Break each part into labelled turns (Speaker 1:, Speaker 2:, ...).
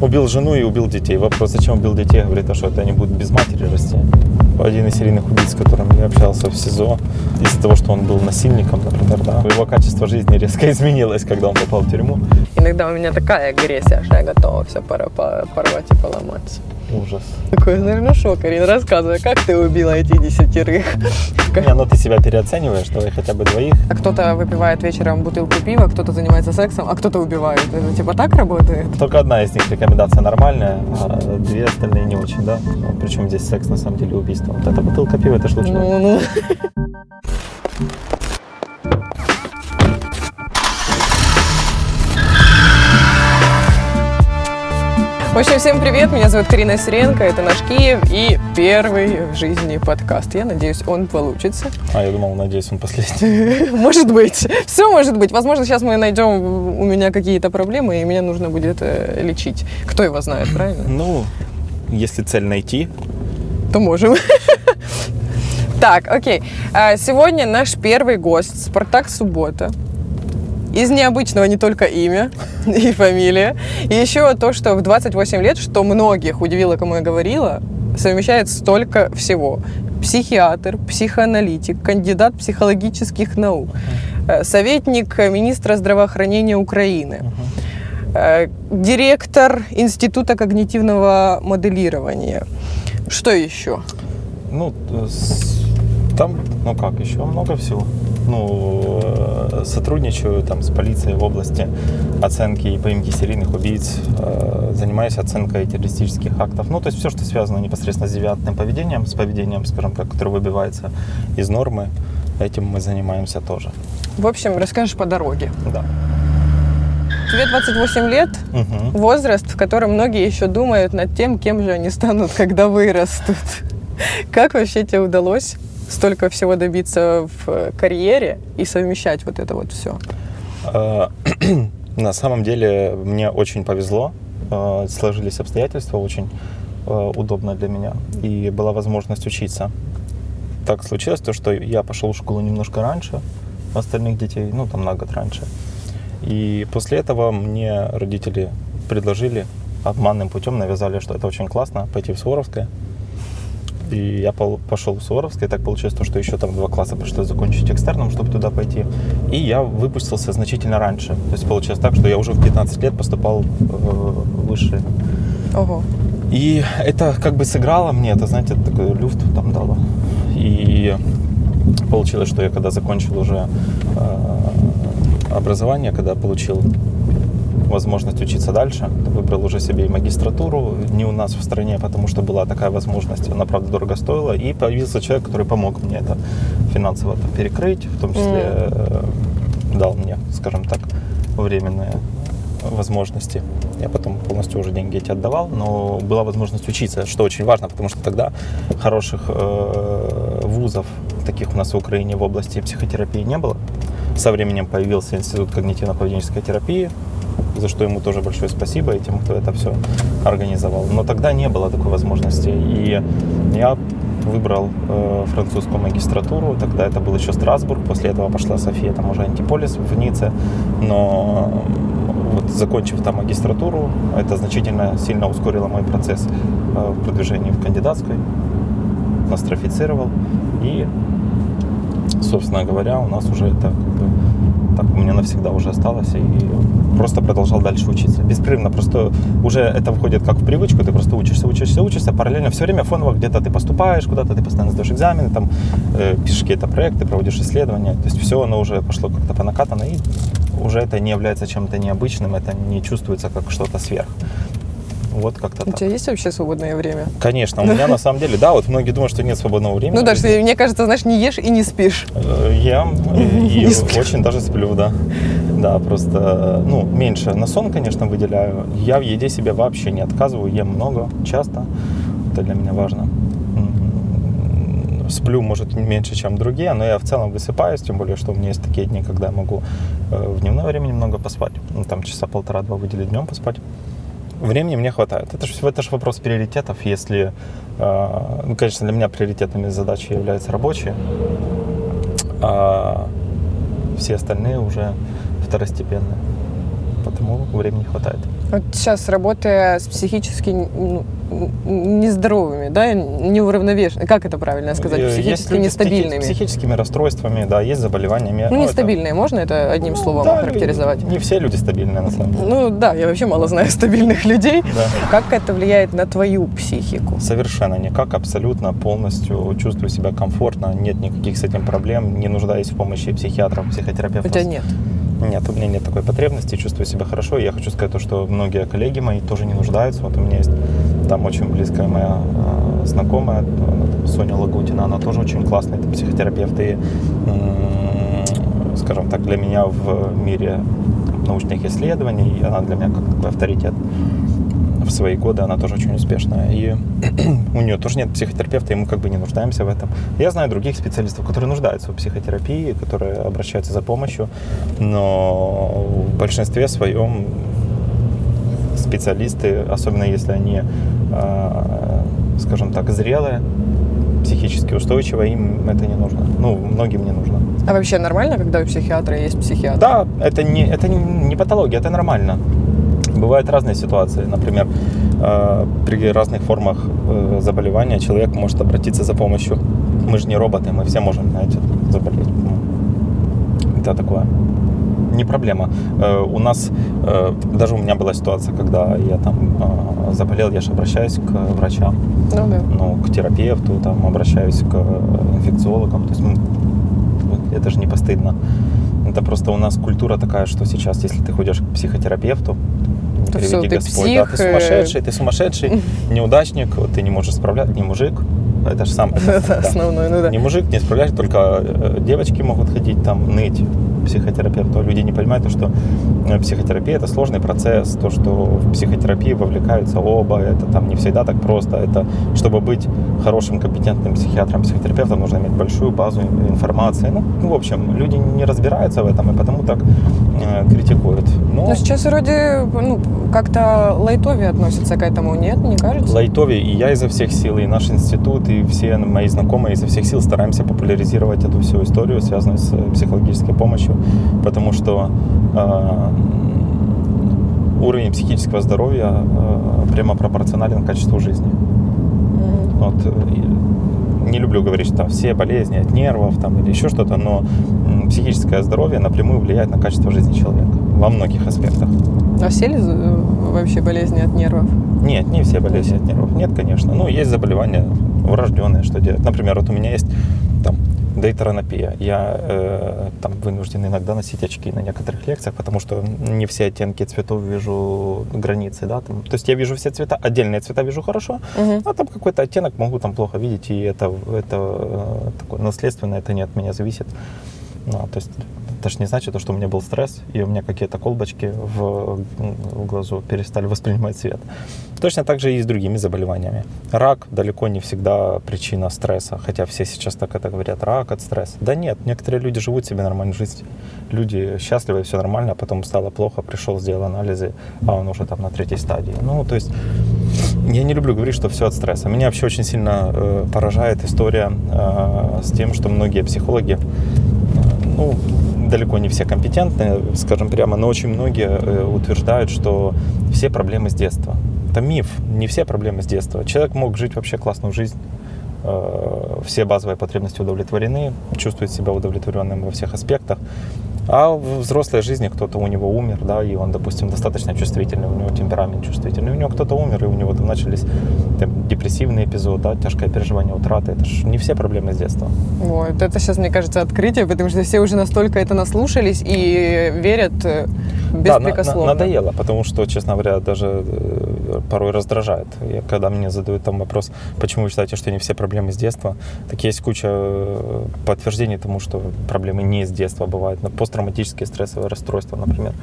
Speaker 1: Убил жену и убил детей. Вопрос, зачем убил детей, говорит, а что это они будут без матери расти. Один из серийных убийц, с которым я общался в СИЗО, из-за того, что он был насильником, например, да, его качество жизни резко изменилось, когда он попал в тюрьму.
Speaker 2: Иногда у меня такая агрессия, что я готова все порвать и поломать.
Speaker 1: Ужас.
Speaker 2: Такой, знаешь, ну что, Карин, рассказывай, как ты убила этих десятерых?
Speaker 1: Не, ну ты себя переоцениваешь, давай хотя бы двоих.
Speaker 2: А кто-то выпивает вечером бутылку пива, кто-то занимается сексом, а кто-то убивает. Это типа так работает?
Speaker 1: Только одна из них рекомендация нормальная, а две остальные не очень, да? Ну, причем здесь секс на самом деле убийство. Вот эта бутылка пива, это ж лучше.
Speaker 2: Ну, ну. В общем, всем привет, меня зовут Карина Сиренко, это наш Киев и первый в жизни подкаст. Я надеюсь, он получится.
Speaker 1: А, я думал, надеюсь, он последний.
Speaker 2: Может быть, все может быть. Возможно, сейчас мы найдем у меня какие-то проблемы, и меня нужно будет э, лечить. Кто его знает, правильно?
Speaker 1: Ну, если цель найти,
Speaker 2: То можем. Так, окей. А, Сегодня наш первый гость Спартак Суббота. Из необычного не только имя и фамилия. И еще то, что в 28 лет, что многих удивило, кому я говорила, совмещает столько всего. Психиатр, психоаналитик, кандидат психологических наук, э, советник министра здравоохранения Украины, э, директор Института когнитивного моделирования. Что еще?
Speaker 1: ну, с- там, ну как, еще много всего. Ну, э, сотрудничаю там с полицией в области оценки и поимки серийных убийц, э, занимаюсь оценкой террористических актов. Ну, то есть все, что связано непосредственно с девиантным поведением, с поведением, скажем так, которое выбивается из нормы, этим мы занимаемся тоже.
Speaker 2: В общем, расскажешь по дороге.
Speaker 1: Да.
Speaker 2: Тебе 28 лет,
Speaker 1: Мгм.
Speaker 2: возраст, в котором многие еще думают над тем, кем же они станут, когда вырастут. Как вообще тебе удалось столько всего добиться в э, карьере и совмещать вот это вот все?
Speaker 1: Э, На самом деле мне очень повезло, э, сложились обстоятельства очень э, удобно для меня, и была возможность учиться. Так случилось то, что я пошел в школу немножко раньше остальных детей, ну там на год раньше. И после этого мне родители предложили обманным путем, навязали, что это очень классно, пойти в Суворовское. И я пошел в Суворовское, и так получилось то, что еще там два класса пришлось закончить экстерном, чтобы туда пойти. И я выпустился значительно раньше. То есть получилось так, что я уже в 15 лет поступал в высшее.
Speaker 2: Ого.
Speaker 1: И это как бы сыграло мне, это, знаете, такой люфт там дало. И получилось, что я когда закончил уже э, образование, когда получил возможность учиться дальше, выбрал уже себе и магистратуру, не у нас в стране, потому что была такая возможность, она, правда, дорого стоила, и появился человек, который помог мне это финансово там перекрыть, в том числе э, дал мне, скажем так, временные возможности. Я потом полностью уже деньги эти отдавал, но была возможность учиться, что очень важно, потому что тогда хороших э, вузов, таких у нас в Украине в области психотерапии не было. Со временем появился Институт когнитивно-поведенческой терапии, за что ему тоже большое спасибо и тем, кто это все организовал. Но тогда не было такой возможности. И я выбрал э, французскую магистратуру, тогда это был еще Страсбург, после этого пошла София, там уже Антиполис в Ницце, но вот закончив там магистратуру, это значительно сильно ускорило мой процесс э, в продвижении в кандидатской, нострифицировал и, собственно говоря, у нас уже это как бы так у меня навсегда уже осталось и просто продолжал дальше учиться. Беспрерывно, просто уже это входит как в привычку, ты просто учишься, учишься, учишься, параллельно все время фоново где-то ты поступаешь, куда-то ты постоянно сдаешь экзамены, там э, пишешь какие-то проекты, проводишь исследования, то есть все оно уже пошло как-то по накатанной, и уже это не является чем-то необычным, это не чувствуется как что-то сверх. Вот как-то
Speaker 2: У
Speaker 1: так.
Speaker 2: тебя есть вообще свободное время?
Speaker 1: Конечно, у меня на самом деле, да, вот многие думают, что нет свободного времени.
Speaker 2: Ну, даже мне кажется, знаешь, не ешь и не спишь.
Speaker 1: Э, Ем э, и очень даже сплю, да. Да, просто, ну, меньше на сон, конечно, выделяю. Я в еде себе вообще не отказываю, ем много, часто. Это для меня важно. Сплю, может, меньше, чем другие, но я в целом высыпаюсь, тем более, что у меня есть такие дни, когда я могу э, в дневное время немного поспать. Ну, там часа полтора-два выделить днем поспать. Времени мне хватает. Это же это ж вопрос приоритетов. Если, э, ну, конечно, для меня приоритетными задачи являются рабочие, а все остальные уже второстепенные. Потому времени хватает.
Speaker 2: Вот сейчас работая с психически ну, нездоровыми, да, неуравновешенными, как это правильно сказать,
Speaker 1: Э, Есть
Speaker 2: психически
Speaker 1: с психи-
Speaker 2: нестабильными.
Speaker 1: психическими расстройствами, да, есть заболеваниями.
Speaker 2: Ну,
Speaker 1: это-
Speaker 2: нестабильные, можно это одним
Speaker 1: Ну,
Speaker 2: словом
Speaker 1: да,
Speaker 2: охарактеризовать?
Speaker 1: Не все люди стабильные, на самом деле.
Speaker 2: Ну да, я вообще мало знаю стабильных людей.
Speaker 1: Да.
Speaker 2: Как это влияет на твою психику?
Speaker 1: Совершенно никак, абсолютно, полностью чувствую себя комфортно, нет никаких с этим проблем, не нуждаюсь в помощи психиатров,
Speaker 2: У
Speaker 1: психотерапевтов.
Speaker 2: тебя нет.
Speaker 1: Нет, у меня нет такой потребности, чувствую себя хорошо. И я хочу сказать то, что многие коллеги мои тоже не нуждаются. Вот у меня есть там очень близкая моя э, знакомая, э, Соня Лагутина, она тоже очень классный это психотерапевт. И, м, скажем так, для меня в мире научных исследований, она для меня как такой авторитет в свои годы, она тоже очень успешная. И у нее тоже нет психотерапевта, и мы как бы не нуждаемся в этом. Я знаю других специалистов, которые нуждаются в психотерапии, которые обращаются за помощью, но в большинстве своем специалисты, особенно если они, э, скажем так, зрелые, психически устойчивые, им это не нужно. Ну, многим не нужно.
Speaker 2: А вообще нормально, когда у психиатра есть психиатр?
Speaker 1: Да, это не, это не, не патология, это нормально. Бывают разные ситуации. Например, э, при разных формах э, заболевания человек может обратиться за помощью. Мы же не роботы, мы все можем, знаете, заболеть. Это такое. Не проблема. Э, У нас, даже у меня была ситуация, когда я там заболел, я же обращаюсь к врачам
Speaker 2: Ну да.
Speaker 1: ну, к терапевту, там, обращаюсь к инфекциологам. То есть это же не постыдно. Это просто у нас культура такая, что сейчас, если ты ходишь к психотерапевту, не
Speaker 2: То
Speaker 1: приведи
Speaker 2: всё, ты
Speaker 1: Господь,
Speaker 2: псих,
Speaker 1: да, ты
Speaker 2: э.
Speaker 1: сумасшедший, ты сумасшедший, неудачник, ты не можешь справляться, не мужик. Это же сам это, да.
Speaker 2: основное, ну да.
Speaker 1: Не мужик, не справляешься, только э, девочки могут ходить там ныть психотерапевту, а люди не понимают, то, что психотерапия это сложный процесс, то, что в психотерапии вовлекаются оба, это там не всегда так просто, это чтобы быть хорошим, компетентным психиатром, психотерапевтом, нужно иметь большую базу информации. Ну, ну, в общем, люди не разбираются в этом и потому так э, критикуют. Но
Speaker 2: Но сейчас вроде ну, как-то лайтовее относятся к этому, нет, не кажется?
Speaker 1: Лайтове и я изо всех сил, и наш институт, и все мои знакомые изо всех сил стараемся популяризировать эту всю историю, связанную с э, психологической помощью, потому что э, уровень психического здоровья э, прямо пропорционален качеству жизни.
Speaker 2: Мгм.
Speaker 1: Вот, э, не люблю говорить, что там все болезни от нервов там, или еще что-то, но психическое здоровье напрямую влияет на качество жизни человека во многих аспектах.
Speaker 2: А все ли э, вообще болезни от нервов?
Speaker 1: Нет, не все болезни от нервов. Нет, конечно. Ну, есть заболевания врожденные, что делать. Например, вот у меня есть дейтеронопия. Я э, там вынужден иногда носить очки на некоторых лекциях, потому что не все оттенки цветов вижу границы, да, там. То есть я вижу все цвета, отдельные цвета вижу хорошо,
Speaker 2: Мгм.
Speaker 1: а там какой-то оттенок могу там плохо видеть, и это, это э, такое наследственно, это не от меня зависит. Ну, то есть это же не значит, что у меня был стресс, и у меня какие-то колбочки в, в глазу перестали воспринимать свет. Точно так же и с другими заболеваниями. Рак далеко не всегда причина стресса, хотя все сейчас так это говорят, рак от стресса. Да нет, некоторые люди живут себе нормальную жизнь. Люди счастливы, все нормально, а потом стало плохо, пришел, сделал анализы, а он уже там на третьей стадии. Ну, то есть я не люблю говорить, что все от стресса. Меня вообще очень сильно э, поражает история э, с тем, что многие психологи, э, ну, далеко не все компетентны, скажем прямо, но очень многие э, утверждают, что все проблемы с детства. Это миф, не все проблемы с детства. Человек мог жить вообще классную жизнь, э, все базовые потребности удовлетворены, чувствует себя удовлетворенным во всех аспектах. А в взрослой жизни кто-то у него умер, да, и он, допустим, достаточно чувствительный, у него темперамент чувствительный, у него кто-то умер, и у него там начались там, депрессивные эпизоды, да, тяжкое переживание утраты. Это же не все проблемы с детства.
Speaker 2: Вот, это сейчас, мне кажется, открытие, потому что все уже настолько это наслушались и верят э,
Speaker 1: Да, на- на-
Speaker 2: беспрекословно.
Speaker 1: надоело, потому что, честно говоря, даже э, порой раздражает. И когда мне задают там вопрос, почему вы считаете, что не все проблемы с детства, так есть куча э, подтверждений тому, что проблемы не с детства бывают. Но посттравматические стрессовые расстройства, например.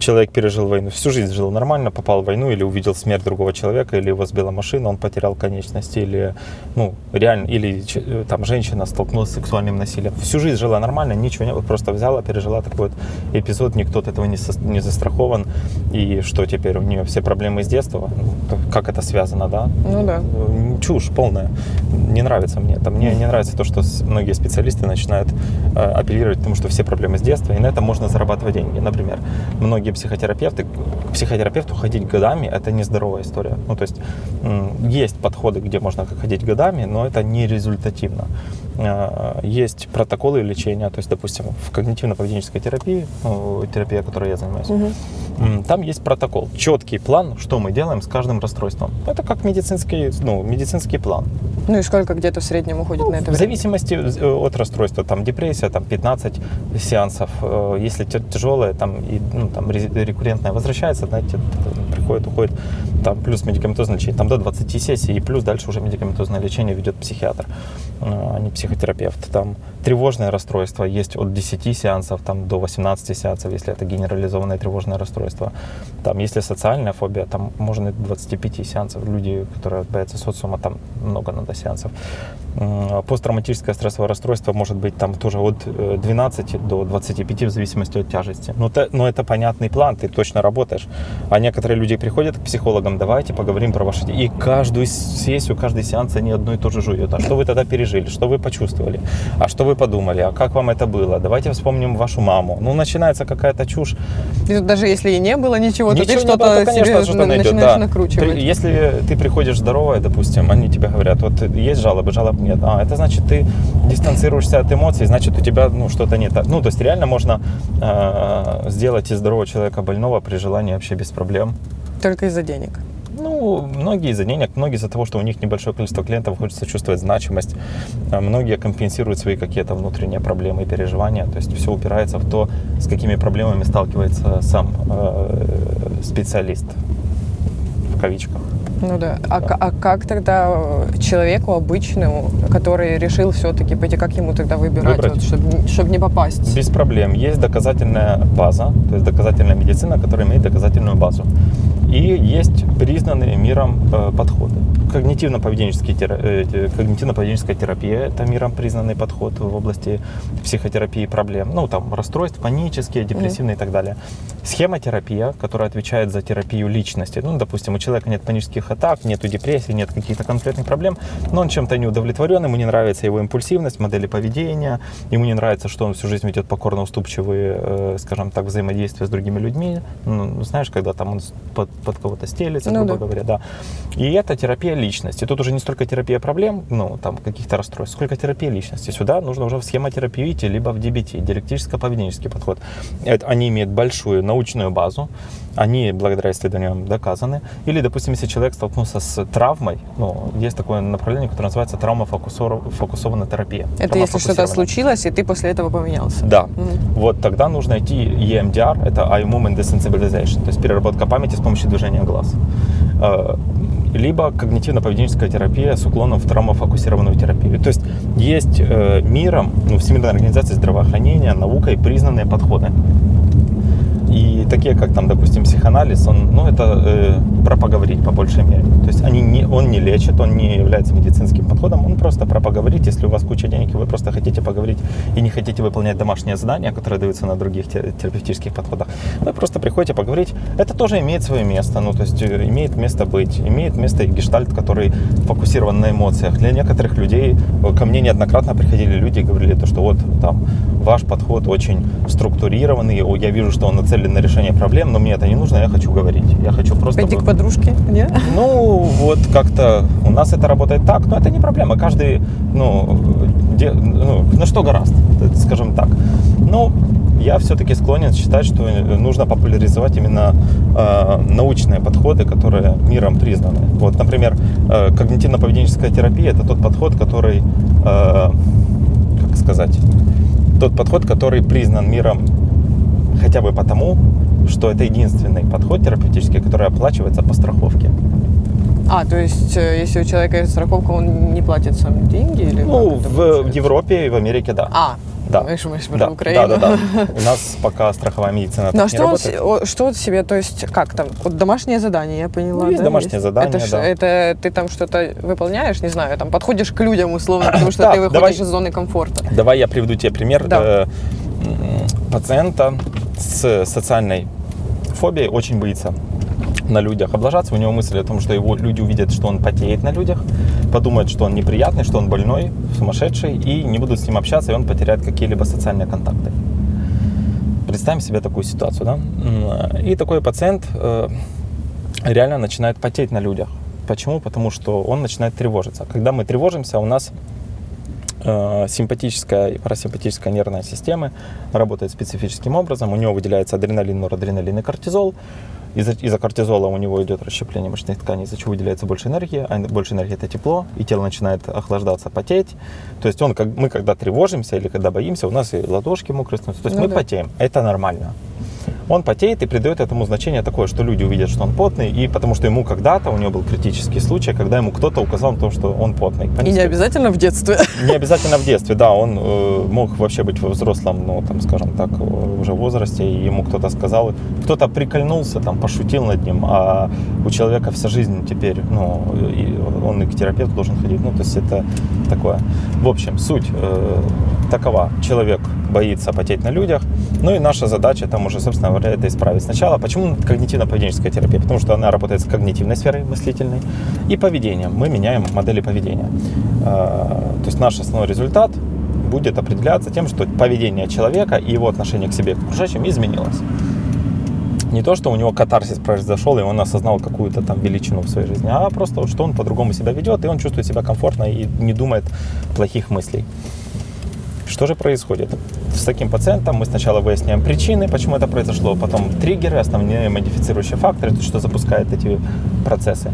Speaker 1: Человек пережил войну, всю жизнь жил нормально, попал в войну или увидел смерть другого человека, или его сбила машина, он потерял конечности, или, ну, реально, или э, там женщина столкнулась с сексуальным насилием. Всю жизнь жила нормально, ничего не было, просто взяла, пережила такой вот эпизод, никто от этого не, сос- не застрахован, и что теперь, у нее все проблемы с детства, Ну, как это связано, да?
Speaker 2: Ну да.
Speaker 1: Чушь полная. Не нравится мне это. Мне не нравится то, что многие специалисты начинают э, апеллировать к тому, что все проблемы с детства, и на этом можно зарабатывать деньги. Например, многие многие психотерапевты, к психотерапевту ходить годами – это нездоровая история. Ну, то есть есть подходы, где можно ходить годами, но это не результативно. Э, Есть протоколы лечения, то есть, допустим, в когнитивно-поведенческой терапии, ну, терапия, которой я занимаюсь, м, там есть протокол, четкий план, что мы делаем с каждым расстройством. Это как медицинский, ну, медицинский план.
Speaker 2: Ну и сколько где-то в среднем уходит на это
Speaker 1: В
Speaker 2: время?
Speaker 1: зависимости э, от расстройства, там депрессия, там 15 сеансов, Э, если тя- тяжелое, там, и, ну, там ре- рекуррентное возвращается, знаете, приходит, уходит, там плюс медикаментозное лечение, там до 20 сессий, и плюс дальше уже медикаментозное лечение ведет психиатр, э, а не психотерапевт. Там тревожное расстройство есть от 10 сеансов там, до 18 сеансов, если это генерализованное тревожное расстройство. Там, если социальная фобия, там можно и до 25 сеансов. Люди, которые боятся социума, там много надо сеансов. Посттравматическое стрессовое расстройство может быть там тоже от э, 12 до 25 в зависимости от тяжести. Но, это- но это понятный план, ты точно работаешь. А некоторые люди приходят к психологам, давайте поговорим про ваши... И каждую сессию, каждый сеанс они одно и то же жуют. А что вы тогда пережили? Что вы почувствовали? А что вы подумали? А как вам это было? Давайте вспомним вашу маму. Ну, начинается какая-то чушь.
Speaker 2: И тут даже если и не было ничего, то ты
Speaker 1: Ничего
Speaker 2: что-то
Speaker 1: конечно, что-то найдет,
Speaker 2: начинаешь
Speaker 1: да.
Speaker 2: накручивать.
Speaker 1: При- Если ты приходишь здоровая, допустим, они тебе говорят, вот есть жалобы, жалоб нет. А, это значит, ты дистанцируешься от эмоций, значит, у тебя ну, что-то не так. Ну, то есть реально можно э, сделать из здорового человека больного при желании вообще без проблем.
Speaker 2: Только из-за денег.
Speaker 1: Ну, многие из-за денег, многие из-за того, что у них небольшое количество клиентов, хочется чувствовать значимость. А Многие компенсируют свои какие-то внутренние проблемы и переживания. То есть все упирается в то, с какими проблемами сталкивается сам э, специалист. В кавичках.
Speaker 2: Ну да. А, а как тогда э, человеку обычному, который решил все-таки пойти, как ему тогда выбирать,
Speaker 1: Выбрать?
Speaker 2: вот, чтобы, не попасть?
Speaker 1: Без проблем. Есть доказательная база, то есть доказательная медицина, которая имеет доказательную базу. И есть признанные миром э, подходы. Когнитивно-поведенческий тера- э, когнитивно-поведенческая терапия – это миром признанный подход в области психотерапии проблем. Ну, там, расстройств, панические, депрессивные и так далее. Схемотерапия, которая отвечает за терапию личности. Ну, допустим, у человека нет панических атак, нету депрессии, нет каких-то конкретных проблем, но он чем-то не удовлетворен, ему не нравится его импульсивность, модели поведения, ему не нравится, что он всю жизнь ведет покорно уступчивые, э, скажем так, взаимодействия с другими людьми. Ну, знаешь, когда там он под, под кого-то стелится,
Speaker 2: Ну
Speaker 1: грубо
Speaker 2: да.
Speaker 1: говоря, да. И это терапия личности. Тут уже не столько терапия проблем, ну, там, каких-то расстройств, сколько терапия личности. Сюда нужно уже в схемотерапию идти, либо в DBT, диалектическо-поведенческий подход. Это, они имеют большую научную базу, они благодаря исследованиям доказаны. Или, допустим, если человек столкнулся с травмой, ну, есть такое направление, которое называется травма-фокусованная терапия.
Speaker 2: Это если что-то случилось, и ты после этого поменялся.
Speaker 1: Да.
Speaker 2: Мгм.
Speaker 1: Вот тогда нужно идти EMDR, это Eye Movement Desensitization, то есть переработка памяти с помощью движения глаз. Либо когнитивно-поведенческая терапия с уклоном в травмофокусированную терапию. То есть есть э, миром, ну, Всемирной организацией здравоохранения, наукой признанные подходы. Такие, как там, допустим, психоанализ, он, ну, это э, про поговорить по большей мере. То есть они не, он не лечит, он не является медицинским подходом, он просто про поговорить. Если у вас куча денег, и вы просто хотите поговорить и не хотите выполнять домашние задания, которые даются на других те- терапевтических подходах, вы просто приходите поговорить. Это тоже имеет свое место, ну, то есть э, имеет место быть, имеет место и гештальт, который фокусирован на эмоциях. Для некоторых людей, э, ко мне неоднократно приходили люди и говорили, то, что вот там ваш подход очень структурированный, я вижу, что он нацелен на решение проблем, но мне это не нужно, я хочу говорить. Я хочу просто...
Speaker 2: Пойти к подружке, нет?
Speaker 1: Ну, вот как-то у нас это работает так, но это не проблема. Каждый, ну, де- ну на что гораст, скажем так. Ну, я все-таки склонен считать, что нужно популяризовать именно э, научные подходы, которые миром признаны. Вот, например, э, когнитивно-поведенческая терапия – это тот подход, который, э, как сказать, тот подход, который признан миром хотя бы потому, что это единственный подход терапевтический, который оплачивается по страховке.
Speaker 2: А, то есть, э, если у человека есть страховка, он не платит сам деньги? Или
Speaker 1: Ну, в, в? Европе и в Америке, да.
Speaker 2: А,
Speaker 1: Да.
Speaker 2: мы же мы ж про
Speaker 1: да,
Speaker 2: Украину.
Speaker 1: да, да, да. У нас пока страховая медицина
Speaker 2: Ну а что
Speaker 1: работает.
Speaker 2: что он себе, то есть как там, вот домашнее задание, я поняла,
Speaker 1: Ну, есть
Speaker 2: да,
Speaker 1: домашнее задание,
Speaker 2: это,
Speaker 1: да.
Speaker 2: это ты там что-то выполняешь, не знаю, там подходишь к людям условно, потому что
Speaker 1: Да,
Speaker 2: ты выходишь
Speaker 1: давай.
Speaker 2: из зоны комфорта.
Speaker 1: Давай я приведу тебе пример
Speaker 2: Да.
Speaker 1: э, пациента с социальной фобией, очень боится на людях облажаться. У него мысль о том, что его люди увидят, что он потеет на людях, подумают, что он неприятный, что он больной, сумасшедший, и не будут с ним общаться, и он потеряет какие-либо социальные контакты. Представим себе такую ситуацию, да? И такой пациент э, реально начинает потеть на людях. Почему? Потому что он начинает тревожиться. Когда мы тревожимся, у нас э, симпатическая и парасимпатическая нервная системы работает специфическим образом. У него выделяется адреналин, норадреналин и кортизол. Из-за, из-за кортизола у него идет расщепление мышечных тканей, из-за чего выделяется больше энергии, а больше энергии это тепло, и тело начинает охлаждаться, потеть. То есть он, как, мы когда тревожимся или когда боимся, у нас и ладошки мокрые становятся. То есть
Speaker 2: Ну
Speaker 1: мы
Speaker 2: да.
Speaker 1: потеем. Это нормально. Он потеет и придает этому значение такое, что люди увидят, что он потный, и потому что ему когда-то, у него был критический случай, когда ему кто-то указал на то, что он потный.
Speaker 2: И не
Speaker 1: Понесли.
Speaker 2: обязательно в детстве.
Speaker 1: Не обязательно в детстве, да, он э, мог вообще быть во взрослом, ну, там, скажем так, уже возрасте, и ему кто-то сказал, кто-то прикольнулся, там, пошутил над ним, а у человека вся жизнь теперь, ну, и он и к терапевту должен ходить, ну, то есть это такое. В общем, суть э, такова, человек боится потеть на людях, ну и наша задача там уже, собственно говоря, это исправить. Сначала, почему когнитивно-поведенческая терапия? Потому что она работает с когнитивной сферой мыслительной и поведением. Мы меняем модели поведения. А, То есть наш основной результат будет определяться тем, что поведение человека и его отношение к себе к окружающим изменилось. Не то, что у него катарсис произошел, и он осознал какую-то там величину в своей жизни, а просто, что он по-другому себя ведет, и он чувствует себя комфортно и не думает плохих мыслей. Что же происходит? С таким пациентом мы сначала выясняем причины, почему это произошло, потом триггеры, основные модифицирующие факторы, что запускает эти процессы.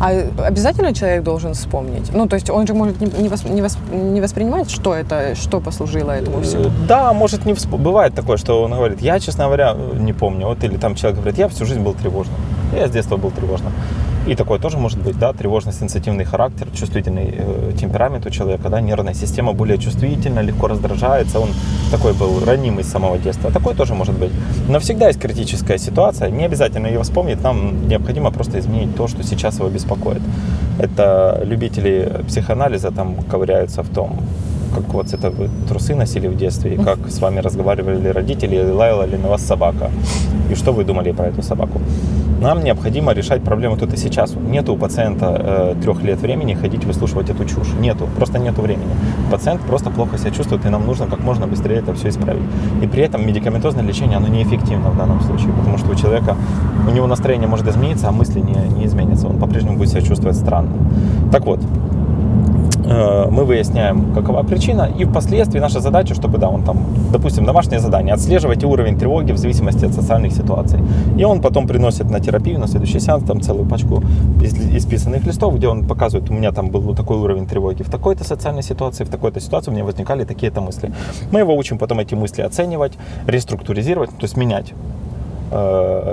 Speaker 2: А обязательно человек должен вспомнить? Ну, то есть он же может не, не вос- не вос- не воспринимать, что это, что послужило этому всему.
Speaker 1: Э, Да, может не всп- бывает такое, что он говорит, я, честно говоря, не помню. Вот или там человек говорит, я всю жизнь был тревожным. Я с детства был тревожным. И такое тоже может быть, да, тревожно-сенситивный характер, чувствительный э, темперамент у человека, да, нервная система более чувствительна, легко раздражается, он такой был ранимый с самого детства. Такое тоже может быть. Но всегда есть критическая ситуация, не обязательно ее вспомнить, нам необходимо просто изменить то, что сейчас его беспокоит. Это любители психоанализа там ковыряются в том, какого цвета вы трусы носили в детстве, и как с вами разговаривали родители, лаяла ли на вас собака, и что вы думали про эту собаку. Нам необходимо решать проблему тут и сейчас. Нету у пациента э, трех лет времени ходить выслушивать эту чушь. Нету, просто нету времени. Пациент просто плохо себя чувствует, и нам нужно как можно быстрее это все исправить. И при этом медикаментозное лечение, оно неэффективно в данном случае, потому что у человека, у него настроение может измениться, а мысли не, не изменятся. Он по-прежнему будет себя чувствовать странно. Так вот, мы выясняем, какова причина, и впоследствии наша задача, чтобы, да, он там, допустим, домашнее задание, отслеживать уровень тревоги в зависимости от социальных ситуаций. И он потом приносит на терапию, на следующий сеанс, там целую пачку исписанных листов, где он показывает, у меня там был такой уровень тревоги в такой-то социальной ситуации, в такой-то ситуации у меня возникали такие-то мысли. Мы его учим потом эти мысли оценивать, реструктуризировать, то есть менять э,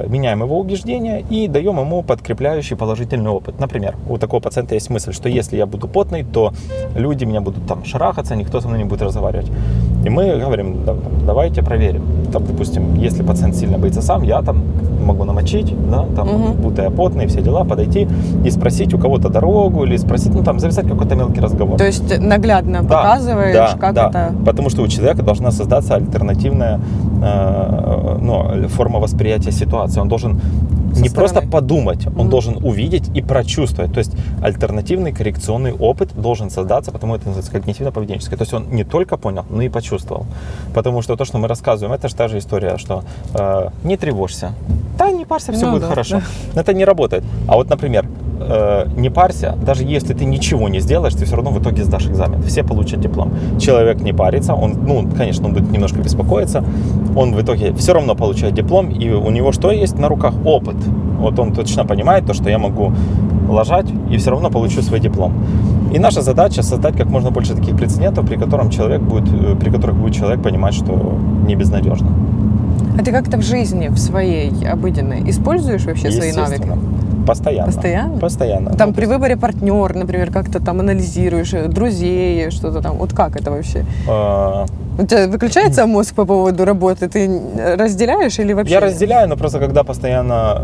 Speaker 1: меняем его убеждения и даем ему подкрепляющий положительный опыт. Например, у такого пациента есть мысль, что если я буду потный, то люди меня будут там шарахаться, никто со мной не будет разговаривать. И мы говорим, «Да, там, давайте проверим. Там, допустим, если пациент сильно боится сам, я там могу намочить, да, там,
Speaker 2: Мгм.
Speaker 1: будто я потный, все дела, подойти и спросить у кого-то дорогу или спросить, ну там, завязать какой-то мелкий разговор.
Speaker 2: То есть наглядно
Speaker 1: Да,
Speaker 2: показываешь,
Speaker 1: да,
Speaker 2: как
Speaker 1: да.
Speaker 2: это...
Speaker 1: Потому что у человека должна создаться альтернативная э, ну, форма восприятия ситуации. Он должен
Speaker 2: Со
Speaker 1: не просто подумать, он
Speaker 2: Мгм.
Speaker 1: должен увидеть и прочувствовать. То есть альтернативный коррекционный опыт должен создаться, потому это называется когнитивно-поведенческое. То есть он не только понял, но и почувствовал. Потому что то, что мы рассказываем, это же та же история, что э, не тревожься. Да, не парься, все
Speaker 2: Ну
Speaker 1: будет
Speaker 2: да,
Speaker 1: хорошо. Это не работает. А вот, например, э, не парься, даже если ты ничего не сделаешь, ты все равно в итоге сдашь экзамен. Все получат диплом. Человек не парится, он, ну, конечно, он будет немножко беспокоиться, он в итоге все равно получает диплом, и у него что есть на руках? Опыт. Вот он точно понимает то, что я могу ложать и все равно получу свой диплом. И наша задача создать как можно больше таких прецедентов, при котором человек будет, э, при которых будет человек понимать, что не безнадежно.
Speaker 2: А ты как-то в жизни, в своей обыденной, используешь вообще свои навыки?
Speaker 1: Постоянно.
Speaker 2: Постоянно?
Speaker 1: Постоянно.
Speaker 2: Там
Speaker 1: Ну,
Speaker 2: при выборе партнера, например, как-то там анализируешь э, друзей, что-то там. Вот как это вообще?
Speaker 1: э,
Speaker 2: У тебя выключается мозг по поводу работы? Ты разделяешь или вообще?
Speaker 1: Я разделяю, но просто когда постоянно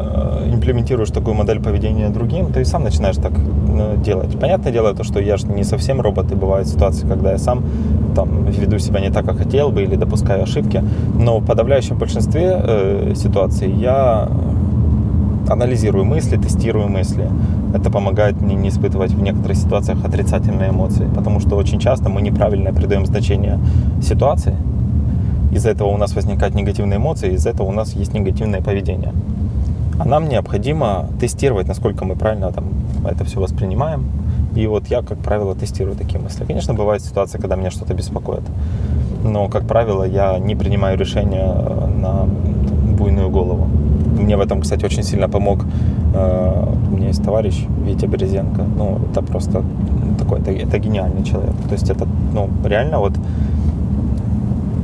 Speaker 1: э, имплементируешь такую модель поведения другим, ты и сам начинаешь так э, делать. Понятное дело, то, что я же не совсем робот, и бывают ситуации, когда я сам там веду себя не так, как хотел бы, или допускаю ошибки. Но в подавляющем большинстве э, ситуаций я анализирую мысли, тестирую мысли. Это помогает мне не испытывать в некоторых ситуациях отрицательные эмоции, потому что очень часто мы неправильно придаем значение ситуации, из-за этого у нас возникают негативные эмоции, из-за этого у нас есть негативное поведение. А нам необходимо тестировать, насколько мы правильно там это все воспринимаем. И вот я, как правило, тестирую такие мысли. Конечно, бывают ситуации, когда меня что-то беспокоит. Но, как правило, я не принимаю решения э, на. Мне в этом, кстати, очень сильно помог. э, У меня есть товарищ Витя Березенко. Ну, это просто такой, это, это гениальный человек. То есть это, ну, реально вот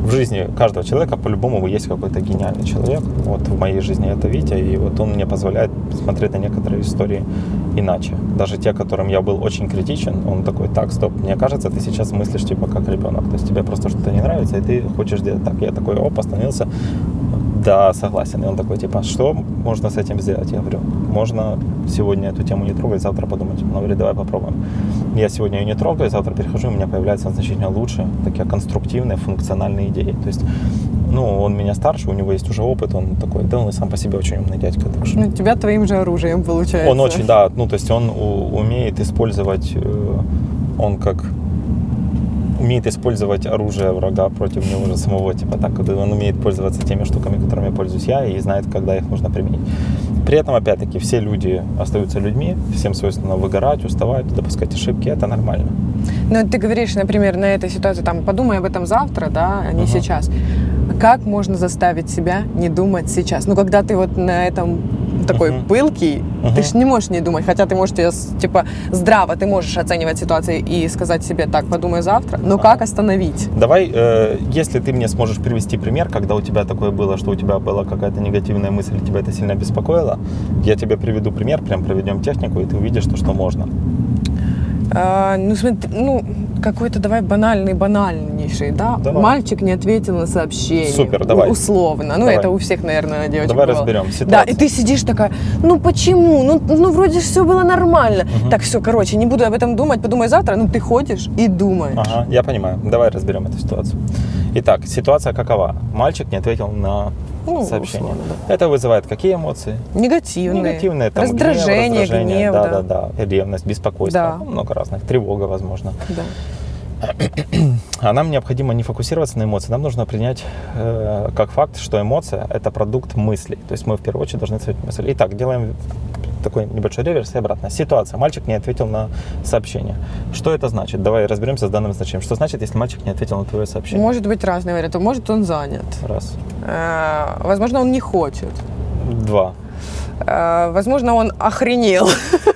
Speaker 1: в жизни каждого человека по-любому есть какой-то гениальный человек. Вот в моей жизни это Витя, и вот он мне позволяет смотреть на некоторые истории иначе. Даже те, которым я был очень критичен, он такой, так, стоп, мне кажется, ты сейчас мыслишь типа как ребенок. То есть тебе просто что-то не нравится, и ты хочешь делать так. Я такой, оп, остановился, да, согласен. И он такой, типа, что можно с этим сделать? Я говорю, можно сегодня эту тему не трогать, завтра подумать. Он говорит, давай попробуем. Я сегодня ее не трогаю, завтра перехожу, у меня появляются значительно лучше, такие конструктивные, функциональные идеи. То есть, ну, он меня старше, у него есть уже опыт, он такой, да, он и сам по себе очень умный дядька. Так что...
Speaker 2: Ну, тебя твоим же оружием получается.
Speaker 1: Он очень, да, ну, то есть он умеет использовать, э, он как умеет использовать оружие врага против него же самого, типа так, он умеет пользоваться теми штуками, которыми пользуюсь я, и знает, когда их нужно применить. При этом, опять-таки, все люди остаются людьми, всем свойственно выгорать, уставать, допускать ошибки, это нормально.
Speaker 2: Ну, ты говоришь, например, на этой ситуации, там, подумай об этом завтра, да, а не
Speaker 1: Ага.
Speaker 2: сейчас. Как можно заставить себя не думать сейчас? Ну, когда ты вот на этом такой
Speaker 1: Мгм.
Speaker 2: пылкий,
Speaker 1: Мгм.
Speaker 2: ты же не можешь не думать, хотя ты можешь, типа, здраво ты можешь оценивать ситуацию и сказать себе, так, подумай завтра, но как остановить?
Speaker 1: Давай, э, если ты мне сможешь привести пример, когда у тебя такое было, что у тебя была какая-то негативная мысль, тебя это сильно беспокоило, я тебе приведу пример, прям проведем технику, и ты увидишь, то, что можно.
Speaker 2: А, ну, смотри, ну, какой-то давай банальный, банальнейший, да?
Speaker 1: Давай.
Speaker 2: Мальчик не ответил на сообщение.
Speaker 1: Супер, давай.
Speaker 2: Условно. Ну,
Speaker 1: Давай.
Speaker 2: это у всех, наверное, девочек
Speaker 1: Давай
Speaker 2: бывало.
Speaker 1: разберем
Speaker 2: Да,
Speaker 1: ситуацию.
Speaker 2: и ты сидишь такая, ну почему? Ну, ну вроде все было нормально.
Speaker 1: Мгм.
Speaker 2: Так, все, короче, не буду об этом думать, подумай завтра. Ну, ты ходишь и думаешь.
Speaker 1: Ага, я понимаю. Давай разберем эту ситуацию. Итак, ситуация какова? Мальчик не ответил на
Speaker 2: Ну,
Speaker 1: сообщение.
Speaker 2: условно,
Speaker 1: Это вызывает какие эмоции?
Speaker 2: Негативные.
Speaker 1: Негативные. Там,
Speaker 2: раздражение,
Speaker 1: гнев, раздражение,
Speaker 2: гнев,
Speaker 1: да,
Speaker 2: да.
Speaker 1: да, да, ревность, беспокойство,
Speaker 2: Да.
Speaker 1: ну, много разных, тревога, возможно.
Speaker 2: Да.
Speaker 1: А нам необходимо не фокусироваться на эмоции, нам нужно принять э, как факт, что эмоция – это продукт мыслей. То есть мы в первую очередь должны оценить мысль. Итак, делаем такой небольшой реверс и обратно. Ситуация. Мальчик не ответил на сообщение. Что это значит? Давай разберемся с данным значением. Что значит, если мальчик не ответил на твое сообщение?
Speaker 2: Может быть разные варианты. Может, он занят.
Speaker 1: Раз.
Speaker 2: Э, Возможно, он не хочет.
Speaker 1: Два.
Speaker 2: Э, Возможно, он охренел.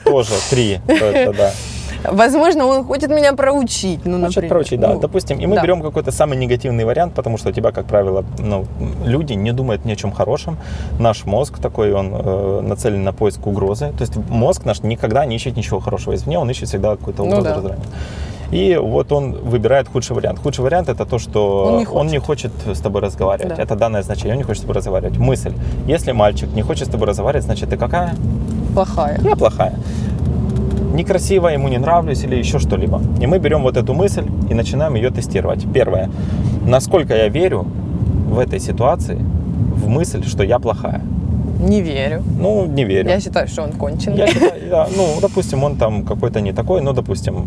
Speaker 1: Тоже три. Это да.
Speaker 2: Возможно, он хочет меня проучить. Ну,
Speaker 1: Хочет
Speaker 2: например.
Speaker 1: проучить, да.
Speaker 2: Ну,
Speaker 1: Допустим, и мы
Speaker 2: да.
Speaker 1: берем какой-то самый негативный вариант, потому что у тебя, как правило, ну, люди не думают ни о чем хорошем. Наш мозг такой, он э, нацелен на поиск угрозы. То есть мозг наш никогда не ищет ничего хорошего извне, он ищет всегда какую-то
Speaker 2: Ну
Speaker 1: угрозу
Speaker 2: да.
Speaker 1: раздражения. И вот он выбирает худший вариант. Худший вариант это то, что
Speaker 2: Он не хочет.
Speaker 1: с тобой разговаривать.
Speaker 2: Да.
Speaker 1: Это данное значение, он не хочет с тобой разговаривать. Мысль. Если мальчик не хочет с тобой разговаривать, значит ты какая?
Speaker 2: Плохая.
Speaker 1: Я плохая. Некрасиво, ему не нравлюсь или еще что-либо. И мы берем вот эту мысль и начинаем ее тестировать. Первое. Насколько я верю в этой ситуации в мысль, что я плохая?
Speaker 2: Не верю.
Speaker 1: Ну, не верю.
Speaker 2: Я считаю, что он конченый.
Speaker 1: Я считаю, я- ну, допустим, он там какой-то не такой, но, допустим,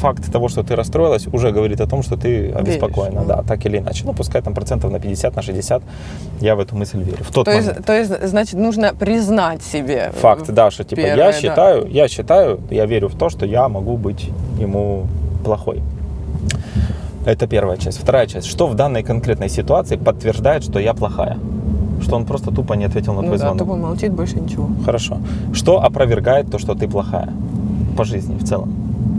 Speaker 1: факт того, что ты расстроилась, уже говорит о том, что ты обеспокоена,
Speaker 2: Веришь,
Speaker 1: да, так или иначе. Ну, пускай там процентов на 50, на 60, я в эту мысль верю. В тот
Speaker 2: То
Speaker 1: момент.
Speaker 2: есть, то есть, значит, нужно признать себе.
Speaker 1: Факт, да, что типа
Speaker 2: Первое,
Speaker 1: я
Speaker 2: да.
Speaker 1: считаю, я считаю, я верю в то, что я могу быть ему плохой. Это первая часть. Вторая часть. Что в данной конкретной ситуации подтверждает, что я плохая? Что он просто тупо не ответил на
Speaker 2: Ну
Speaker 1: твой
Speaker 2: да,
Speaker 1: звонок.
Speaker 2: тупо молчит, больше ничего.
Speaker 1: Хорошо. Что опровергает то, что ты плохая? По жизни в целом.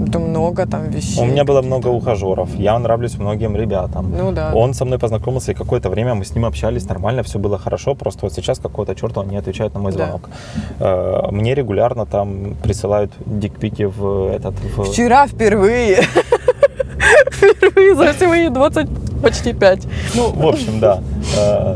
Speaker 2: Это много там вещей.
Speaker 1: У меня было много ухажеров, я нравлюсь многим ребятам.
Speaker 2: Ну да.
Speaker 1: Он со мной познакомился, и какое-то время мы с ним общались нормально, все было хорошо, просто вот сейчас какого-то черта он не отвечает на мой
Speaker 2: Да.
Speaker 1: звонок. Э, Мне регулярно там присылают дикпики в этот... в-
Speaker 2: Вчера впервые. Впервые за все мои 20, почти 5.
Speaker 1: Ну, в общем, да. Э,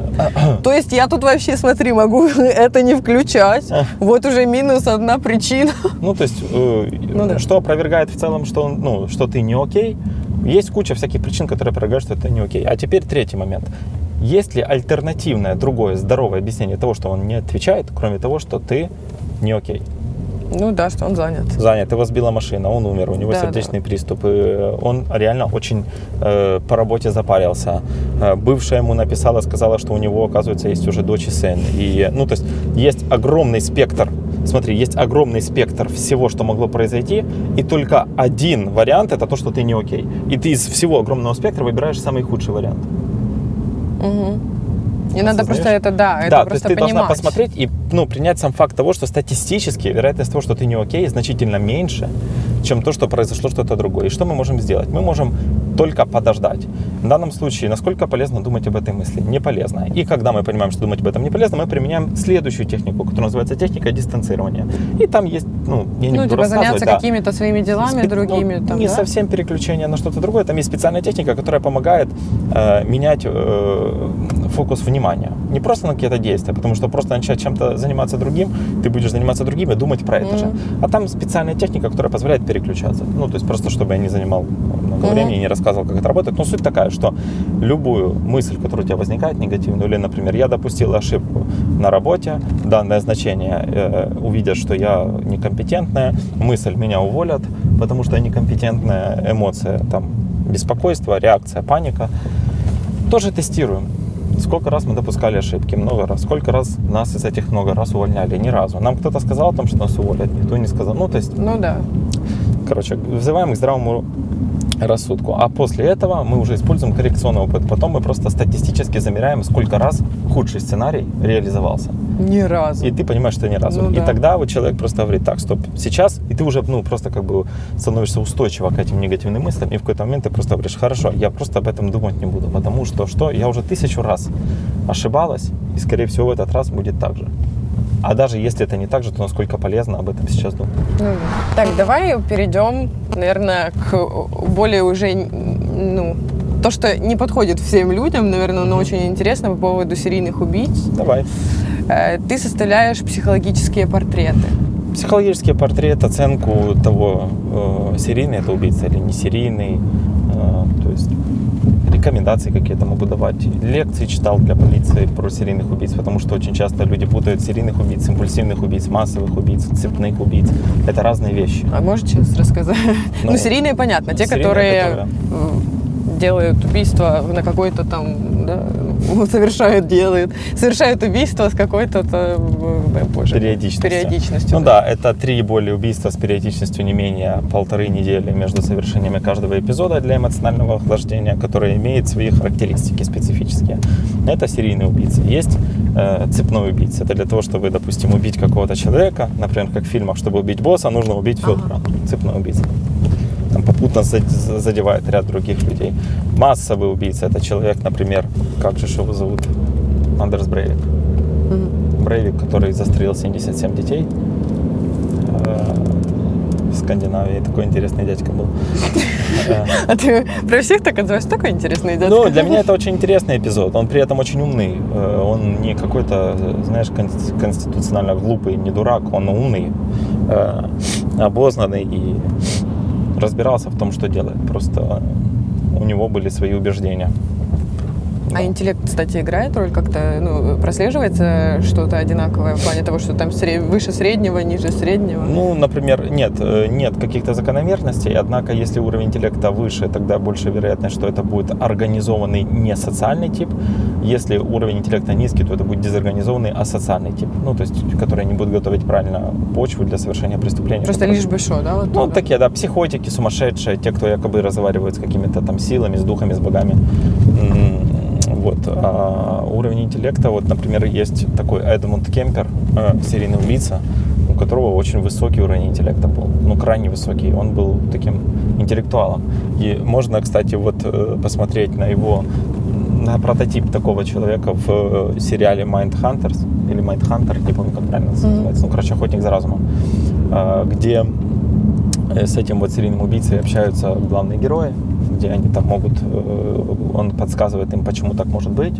Speaker 2: То есть я тут вообще, смотри, могу это не включать.
Speaker 1: А.
Speaker 2: Вот уже минус одна причина.
Speaker 1: Ну, то есть, э,
Speaker 2: Ну да.
Speaker 1: что опровергает в целом, что, он, ну, что ты не окей, есть куча всяких причин, которые опровергают, что это не окей. А теперь третий момент. Есть ли альтернативное, другое, здоровое объяснение того, что он не отвечает, кроме того, что ты не окей?
Speaker 2: Ну да, что он занят.
Speaker 1: занят, его сбила машина, он умер, у него
Speaker 2: Да,
Speaker 1: сердечный приступ, и он реально очень э, по работе запарился. Э, бывшая ему написала, сказала, что у него, оказывается, есть уже дочь и сын. И, ну, то есть есть огромный спектр, смотри, есть огромный спектр всего, что могло произойти, и только один вариант это то, что ты не окей. И ты из всего огромного спектра выбираешь самый худший вариант.
Speaker 2: Мгм. И надо просто это, да, это
Speaker 1: да, то есть
Speaker 2: просто
Speaker 1: ты
Speaker 2: понимать.
Speaker 1: должна посмотреть и ну, принять сам факт того, что статистически вероятность того, что ты не окей, значительно меньше, чем то, что произошло что-то другое. И что мы можем сделать? Мы можем только подождать. В данном случае, насколько полезно думать об этой мысли? Не полезно. И когда мы понимаем, что думать об этом не полезно, мы применяем следующую технику, которая называется техника дистанцирования. И там есть, ну, я не
Speaker 2: Ну,
Speaker 1: буду
Speaker 2: типа заняться
Speaker 1: да.
Speaker 2: какими-то своими делами,
Speaker 1: Спе-
Speaker 2: другими.
Speaker 1: ну,
Speaker 2: там,
Speaker 1: не
Speaker 2: да?
Speaker 1: совсем переключение на что-то другое. Там есть специальная техника, которая помогает э, менять э, фокус внимания. Не просто на какие-то действия, потому что просто начать чем-то заниматься другим, ты будешь заниматься другим и думать про это же. А там специальная техника, которая позволяет переключаться. Ну, то есть просто, чтобы я не занимал много
Speaker 2: Мгм.
Speaker 1: времени не рассказывал, как это работает. Но суть такая, что любую мысль, которая у тебя возникает негативную, или, например, я допустил ошибку на работе, данное значение э, увидят, что я некомпетентная, мысль меня уволят, потому что я некомпетентная, эмоция, там, беспокойство, реакция, паника. Тоже тестируем. Сколько раз мы допускали ошибки? Много раз. Сколько раз нас из этих много раз увольняли? Ни разу. Нам кто-то сказал о том, что нас уволят, никто не сказал. Ну, то есть
Speaker 2: Ну да.
Speaker 1: Короче, взываем к здравому рассудку. А после этого мы уже используем коррекционный опыт. Потом мы просто статистически замеряем, сколько раз худший сценарий реализовался.
Speaker 2: Ни разу.
Speaker 1: И ты понимаешь, что ни разу.
Speaker 2: Ну
Speaker 1: и
Speaker 2: да.
Speaker 1: тогда вот человек просто говорит, так, стоп, сейчас, и ты уже, ну, просто как бы становишься устойчиво к этим негативным мыслям, и в какой-то момент ты просто говоришь, хорошо, я просто об этом думать не буду, потому что, что, я уже тысячу раз ошибалась, и, скорее всего, в этот раз будет так же. А даже если это не так же, то насколько полезно об этом сейчас думать.
Speaker 2: Ну. Так, давай перейдем, наверное, к более уже, ну, то, что не подходит всем людям, наверное, но очень интересно по поводу серийных убийц.
Speaker 1: Давай.
Speaker 2: Э, Ты составляешь психологические портреты.
Speaker 1: Психологический портрет, оценку того, э, серийный это убийца или не серийный, рекомендации какие-то могу давать. Лекции читал для полиции про серийных убийц, потому что очень часто люди путают серийных убийц, импульсивных убийц, массовых убийц, цепных убийц. Это разные вещи.
Speaker 2: А сейчас рассказать? Ну,
Speaker 1: Ну,
Speaker 2: серийные, понятно. Те,
Speaker 1: серийные,
Speaker 2: которые
Speaker 1: которые-
Speaker 2: делают убийство на какой-то там, да, совершают, делают, совершают убийство с какой-то, боже,
Speaker 1: Периодичностью.
Speaker 2: периодичностью.
Speaker 1: Ну да, это три более убийства с периодичностью не менее полторы недели между совершениями каждого эпизода для эмоционального охлаждения, который имеет свои характеристики специфические. Это серийный убийца. Есть э, цепной убийца. Это для того, чтобы, допустим, убить какого-то человека, например, как в фильмах, чтобы убить босса, нужно убить Федора. Цепной убийца. Там попутно зад- задевает ряд других людей. Массовый убийца это человек, например, как же его зовут? Андерс Брейвик.
Speaker 2: Мгм.
Speaker 1: Брейвик, который застрелил 77 детей э, в Скандинавии. Такой интересный дядька был. Э,
Speaker 2: А ты про всех так отзываешь? Такой интересный дядька.
Speaker 1: Ну, для меня это очень интересный эпизод. Он при этом очень умный. Э, Он не какой-то, знаешь, кон- конституционально глупый, не дурак. Он умный, э, обознанный и разбирался в том, что делает. Просто у него были свои убеждения.
Speaker 2: А интеллект, кстати, играет роль как-то, ну, прослеживается что-то одинаковое в плане того, что там сре- выше среднего, ниже среднего?
Speaker 1: Ну, например, нет, э, нет каких-то закономерностей, однако если уровень интеллекта выше, тогда больше вероятность, что это будет организованный не социальный тип. Если уровень интеллекта низкий, то это будет дезорганизованный асоциальный тип, ну, то есть, которые не будут готовить правильно почву для совершения преступления.
Speaker 2: Просто лишь бы что, да? Вот
Speaker 1: Ну,
Speaker 2: так?
Speaker 1: такие, да, психотики, сумасшедшие, те, кто якобы разговаривают с какими-то там силами, с духами, с богами. Вот. А уровень интеллекта, вот, например, есть такой Эдмунд Кемпер, э, серийный убийца, у которого очень высокий уровень интеллекта был, ну, крайне высокий. Он был таким интеллектуалом. И можно, кстати, вот э, посмотреть на его, на прототип такого человека в э, сериале Mind Hunters, или Mind Hunter, не помню, как правильно
Speaker 2: Мгм.
Speaker 1: называется, ну, короче, охотник за разумом, а, где э, с этим вот серийным убийцей общаются главные герои, где они там могут, э, он подсказывает им, почему так может быть.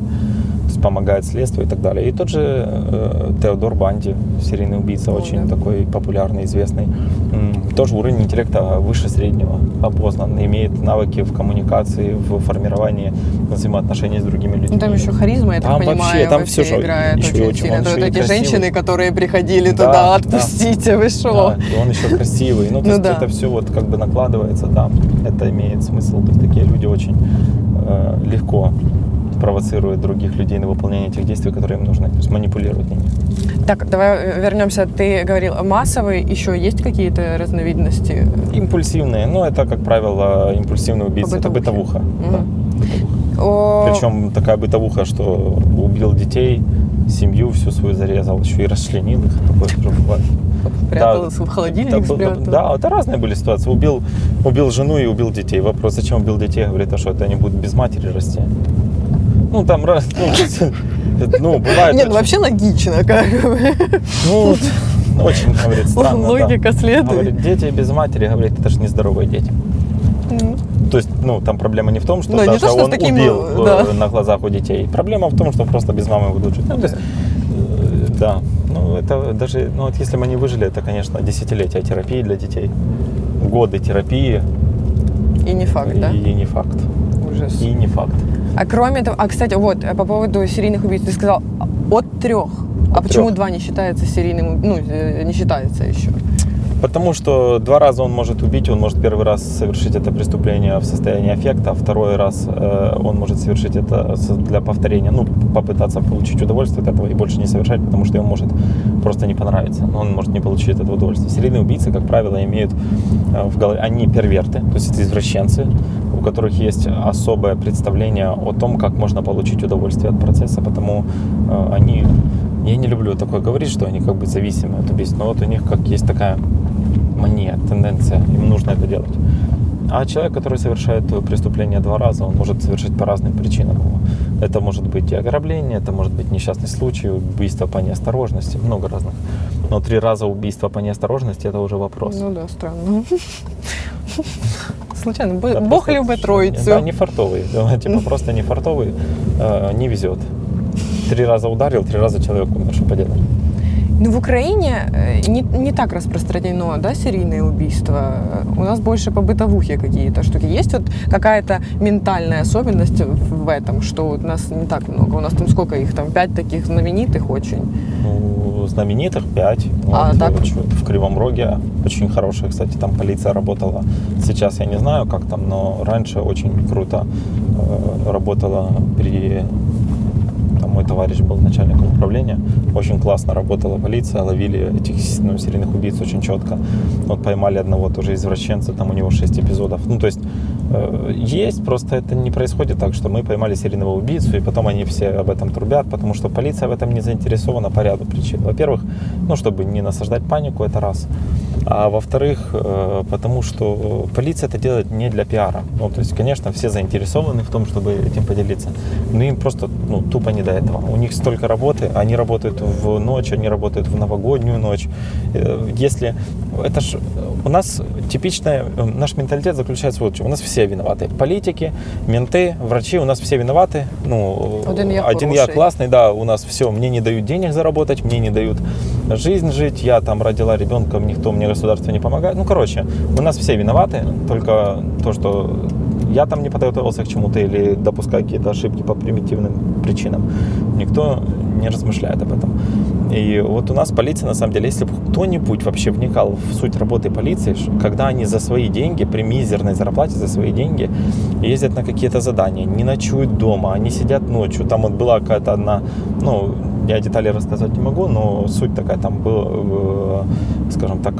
Speaker 1: То есть помогает следствию и так далее. И тот же э, Теодор Банди, серийный убийца,
Speaker 2: О,
Speaker 1: очень
Speaker 2: да.
Speaker 1: такой популярный, известный, тоже уровень интеллекта выше среднего, опознан, имеет навыки в коммуникации, в формировании взаимоотношений с другими людьми.
Speaker 2: Ну, там еще харизма, я так
Speaker 1: Там
Speaker 2: понимаю,
Speaker 1: вообще, там всё же
Speaker 2: играет
Speaker 1: еще
Speaker 2: очень
Speaker 1: очень-
Speaker 2: сильно.
Speaker 1: он еще
Speaker 2: вот эти
Speaker 1: красивый.
Speaker 2: женщины, которые приходили
Speaker 1: Да,
Speaker 2: туда,
Speaker 1: да.
Speaker 2: отпустите, вы что?
Speaker 1: Да, и он еще красивый. Ну, то
Speaker 2: Ну
Speaker 1: есть
Speaker 2: да.
Speaker 1: это все вот как бы накладывается, да, это имеет смысл. То есть такие люди очень э, легко провоцируют других людей на выполнение тех действий, которые им нужны. То есть манипулируют ними.
Speaker 2: Так, давай э, вернемся. Ты говорил, массовые еще есть какие-то разновидности?
Speaker 1: Импульсивные, ну это, как правило, импульсивный убийца. Это бытовуха.
Speaker 2: Мгм.
Speaker 1: да, бытовуха.
Speaker 2: О,
Speaker 1: Причем такая бытовуха, что убил детей, семью всю свою зарезал, еще и расчленил их. Такое тоже бывает.
Speaker 2: Спрятался в холодильник,
Speaker 1: Это
Speaker 2: спрятал.
Speaker 1: Да, это разные были ситуации. Убил, убил жену и убил детей. Вопрос, зачем убил детей? Говорит, а что это они будут без матери расти? Ну, там раз... Ну, ну, бывает...
Speaker 2: Нет, ну вообще логично, как бы.
Speaker 1: Ну, очень, говорит, странно, да.
Speaker 2: Логика следует.
Speaker 1: Говорит, дети без матери, говорит, это же нездоровые дети. То есть, ну, там проблема не в том, что
Speaker 2: Ну,
Speaker 1: даже
Speaker 2: то, что с
Speaker 1: он
Speaker 2: таким,
Speaker 1: убил э,
Speaker 2: да.
Speaker 1: на глазах у детей. Проблема в том, что просто без мамы будут жить. Ну, то есть, э, да. Ну, это даже, ну, вот если бы они выжили, это, конечно, десятилетия терапии для детей. Годы терапии.
Speaker 2: И не факт, да?
Speaker 1: И не факт.
Speaker 2: Ужас.
Speaker 1: И не факт.
Speaker 2: А кроме того, а, кстати, вот, э, по поводу серийных убийц, ты сказал от трех. А
Speaker 1: От
Speaker 2: почему
Speaker 1: трех.
Speaker 2: два не считается серийным, ну, э, не считается еще?
Speaker 1: Потому что два раза он может убить, он может первый раз совершить это преступление в состоянии аффекта, а второй раз э, он может совершить это для повторения, ну, попытаться получить удовольствие от этого и больше не совершать, потому что ему может просто не понравиться, он может не получить это удовольствие. Серийные убийцы, как правило, имеют э, в голове, они перверты, то есть это извращенцы, у которых есть особое представление о том, как можно получить удовольствие от процесса, потому э, они, я не люблю такое говорить, что они как бы зависимы от убийств, но вот у них как есть такая мания, тенденция, им нужно это делать. А человек, который совершает преступление два раза, он может совершить по разным причинам. Это может быть и ограбление, это может быть несчастный случай, убийство по неосторожности, много разных. Но три раза убийство по неосторожности это уже вопрос.
Speaker 2: Ну да, странно. Случайно,
Speaker 1: Да,
Speaker 2: Бог любит троицу.
Speaker 1: Да, не фартовый. Да, Типа просто не фартовый, э, не везет. Три раза ударил, три раза человек умер, что поделать.
Speaker 2: Ну, в Украине э, не, не так распространено, да, серийные убийства. У нас больше по бытовухе какие-то штуки. Есть вот какая-то ментальная особенность в этом, что вот нас не так много. У нас там сколько их там? Пять таких знаменитых очень.
Speaker 1: Ну, знаменитых пять.
Speaker 2: А
Speaker 1: Вот,
Speaker 2: так?
Speaker 1: э, В Кривом Роге очень хорошая, кстати, там полиция работала. Сейчас я не знаю, как там, но раньше очень круто э, работала при... Мой товарищ был начальником управления. Очень классно работала полиция, ловили этих ну, серийных убийц очень четко. Вот поймали одного тоже извращенца, там у него 6 эпизодов. Ну, то есть э, есть, просто это не происходит так, что мы поймали серийного убийцу, и потом они все об этом трубят, потому что полиция в этом не заинтересована по ряду причин. Во-первых, ну, чтобы не насаждать панику, это раз. А во-вторых, э, потому что полиция это делает не для пиара. Ну, то есть, конечно, все заинтересованы в том, чтобы этим поделиться. Но им просто ну, тупо не до. У них столько работы, они работают в ночь, они работают в новогоднюю ночь. Э, Если это ж у нас типичная, э, наш менталитет заключается вот в чем. У нас все виноваты. Политики, менты, врачи, у нас все виноваты. Ну,
Speaker 2: Один я
Speaker 1: один я классный, да, у нас все, мне не дают денег заработать, мне не дают жизнь жить, я там родила ребенка, никто мне государство не помогает. Ну, короче, у нас все виноваты, только то, что я там не подготовился к чему-то или допускаю какие-то ошибки по примитивным причинам. Никто не размышляет об этом. И вот у нас полиция, на самом деле, если бы кто-нибудь вообще вникал в суть работы полиции, когда они за свои деньги, при мизерной зарплате за свои деньги, ездят на какие-то задания, не ночуют дома, они сидят ночью. Там вот была какая-то одна, ну, я детали рассказать не могу, но суть такая, там было, э, скажем так,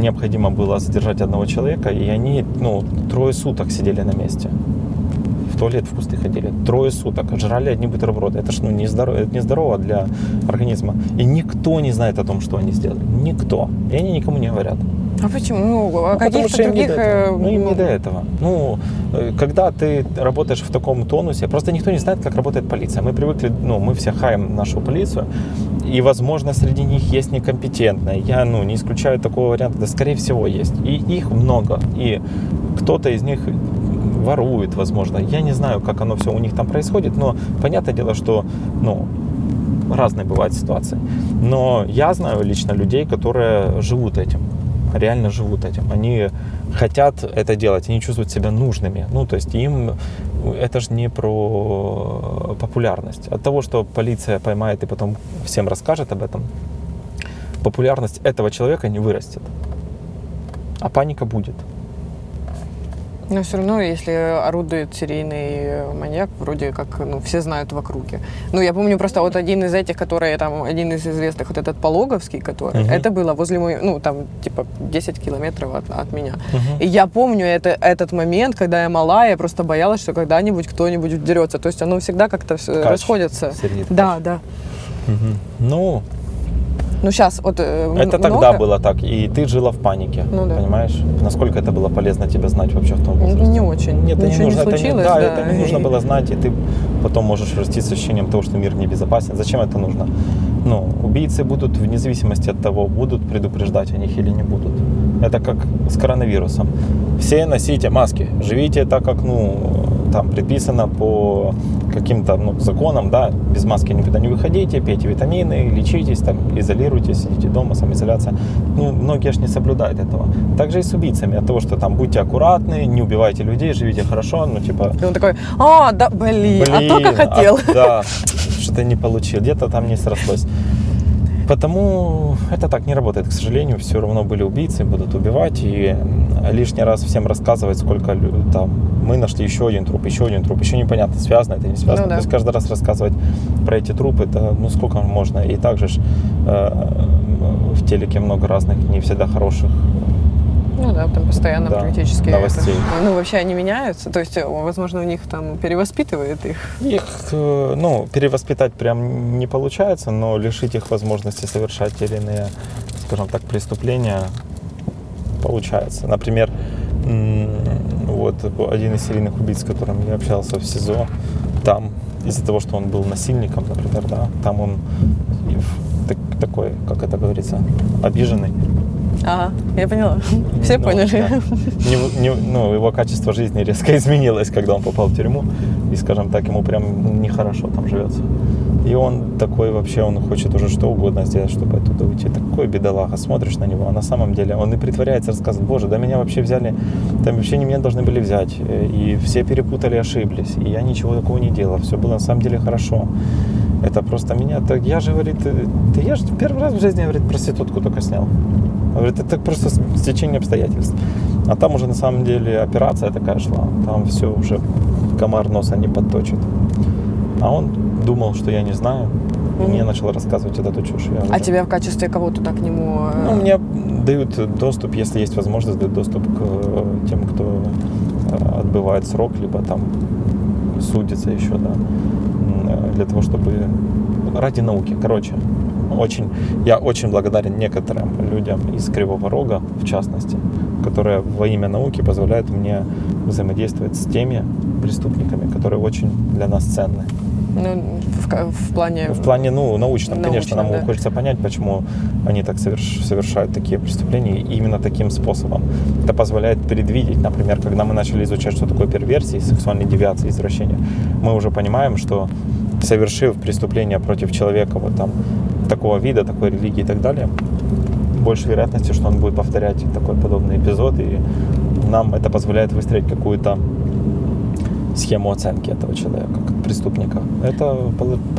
Speaker 1: необходимо было задержать одного человека, и они, ну, трое суток сидели на месте. В туалет в кусты ходили. Трое суток. Жрали одни бутерброды. Это ж ну, нездорово, это нездорово для организма. И никто не знает о том, что они сделали. Никто. И они никому не говорят.
Speaker 2: А почему? Ну, о
Speaker 1: Ну,
Speaker 2: каких-то
Speaker 1: что им не
Speaker 2: других... э.
Speaker 1: Ну, им не до этого. Ну, э, когда ты работаешь в таком тонусе, просто никто не знает, как работает полиция. Мы привыкли, ну, мы все хаем нашу полицию, и, возможно, среди них есть некомпетентные. Я, ну, не исключаю такого варианта, да, скорее всего, есть. И их много. И кто-то из них воруют, возможно. Я не знаю, как оно все у них там происходит, но понятное дело, что, ну, разные бывают ситуации. Но я знаю лично людей, которые живут этим, реально живут этим. Они хотят это делать, они чувствуют себя нужными. Ну, то есть им это же не про популярность. От того, что полиция поймает и потом всем расскажет об этом, популярность этого человека не вырастет. А паника будет.
Speaker 2: Но все равно, если орудует серийный маньяк, вроде как, ну, все знают в округе. Ну, я помню просто вот один из этих, который там, один из известных, вот этот Пологовский, который,
Speaker 1: Мгм.
Speaker 2: это было возле моей, ну, там, типа, 10 километров от, от меня.
Speaker 1: Мгм.
Speaker 2: И я помню это, этот момент, когда я мала, я просто боялась, что когда-нибудь кто-нибудь вдерется. То есть оно всегда как-то расходится. Да, да.
Speaker 1: Мгм. Ну,
Speaker 2: Ну, сейчас вот э,
Speaker 1: это
Speaker 2: м-
Speaker 1: тогда
Speaker 2: много-
Speaker 1: было так, и ты жила в панике,
Speaker 2: Ну да.
Speaker 1: понимаешь? Насколько это было полезно тебе знать вообще в том возрасте?
Speaker 2: не очень.
Speaker 1: Нет, это
Speaker 2: Ничего
Speaker 1: не
Speaker 2: не
Speaker 1: нужно, это
Speaker 2: случилось,
Speaker 1: да,
Speaker 2: да,
Speaker 1: это не нужно было знать, и ты потом можешь расти с ощущением того, что мир небезопасен. Зачем это нужно? Ну, убийцы будут, вне зависимости от того, будут предупреждать о них или не будут. Это как с коронавирусом. Все носите маски, живите так, как, ну, там предписано по каким-то ну, законам, да, без маски никуда не выходите, пейте витамины, лечитесь, там, изолируйтесь, сидите дома, самоизоляция. Ну, многие же не соблюдают этого. Также и с убийцами, от того, что там будьте аккуратны, не убивайте людей, живите хорошо, ну, типа,
Speaker 2: И он такой, а, да, блин, а только хотел.
Speaker 1: а, да, что-то не получил, где-то там не срослось. Потому это так не работает, к сожалению, все равно были убийцы, будут убивать, и лишний раз всем рассказывать, сколько там мы нашли еще один труп, еще один труп, еще непонятно, связано это, не связано.
Speaker 2: Ну да.
Speaker 1: То есть каждый раз рассказывать про эти трупы, это ну сколько можно, и также ж, э, в телеке много разных, не всегда хороших
Speaker 2: Ну да, там постоянно
Speaker 1: Да,
Speaker 2: практически.
Speaker 1: новостей.
Speaker 2: это- ну, вообще они меняются. То есть, возможно, у них там перевоспитывает их.
Speaker 1: Их, э, ну, перевоспитать прям не получается, но лишить их возможности совершать те или иные, скажем так, преступления получается. Например, вот один из серийных убийц, с которым я общался в СИЗО, там из-за того, что он был насильником, например, да, там он такой, как это говорится, обиженный.
Speaker 2: Ага, я поняла. Все
Speaker 1: Ну,
Speaker 2: поняли.
Speaker 1: да. Не- не- ну, его качество жизни резко изменилось, когда он попал в тюрьму. И, скажем так, ему прям нехорошо там живется. И он такой вообще, он хочет уже что угодно сделать, чтобы оттуда уйти. Такой бедолага, смотришь на него, а на самом деле он и притворяется, рассказывает, боже, да меня вообще взяли, там вообще не меня должны были взять. Э, И все перепутали, ошиблись. И я ничего такого не делал, все было на самом деле хорошо. Это просто меня, так я же, говорит, э, да я же первый раз в жизни, говорит, проститутку только снял. Говорит, это просто стечение обстоятельств. А там уже на самом деле операция такая шла. Там все уже комар носа не подточит. А он думал, что я не знаю. И мне начал рассказывать вот эту чушь. Я
Speaker 2: А
Speaker 1: уже-
Speaker 2: тебя в качестве кого туда к нему... э,
Speaker 1: Ну, мне дают доступ, если есть возможность, дают доступ к э, тем, кто э, отбывает срок, либо там судится еще, да, для того, чтобы ради науки. Короче, очень, я очень благодарен некоторым людям из Кривого Рога, в частности, которые во имя науки позволяют мне взаимодействовать с теми преступниками, которые очень для нас ценны.
Speaker 2: Ну, в, в плане...
Speaker 1: В плане, ну, научном, конечно,
Speaker 2: Научном,
Speaker 1: нам
Speaker 2: да.
Speaker 1: хочется понять, почему они так соверш- совершают такие преступления именно таким способом. Это позволяет предвидеть, например, когда мы начали изучать, что такое перверсии, сексуальные девиации, извращения, мы уже понимаем, что совершив преступление против человека вот там такого вида, такой религии и так далее, больше вероятности, что он будет повторять такой подобный эпизод, и нам это позволяет выстроить какую-то схему оценки этого человека как преступника. Это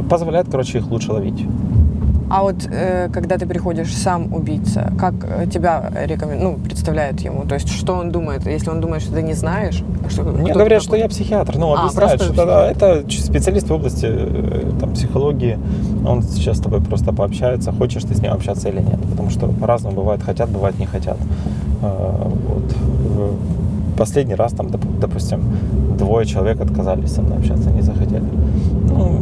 Speaker 1: позволяет, короче, их лучше ловить.
Speaker 2: А вот э, когда ты приходишь сам убийца, как э, тебя рекомен... ну, представляют ему? То есть что он думает? Если он думает, что ты не знаешь, что,
Speaker 1: Мне говорят, что
Speaker 2: такой?
Speaker 1: я психиатр. Ну,
Speaker 2: А,
Speaker 1: объясняют, что да, это специалист в области э, там, психологии. Он сейчас с тобой просто пообщается, хочешь ты с ним общаться или нет. Потому что по-разному бывает, хотят, бывает не хотят. Э, Вот. Последний раз, там, доп- допустим, двое человек отказались со мной общаться, не захотели.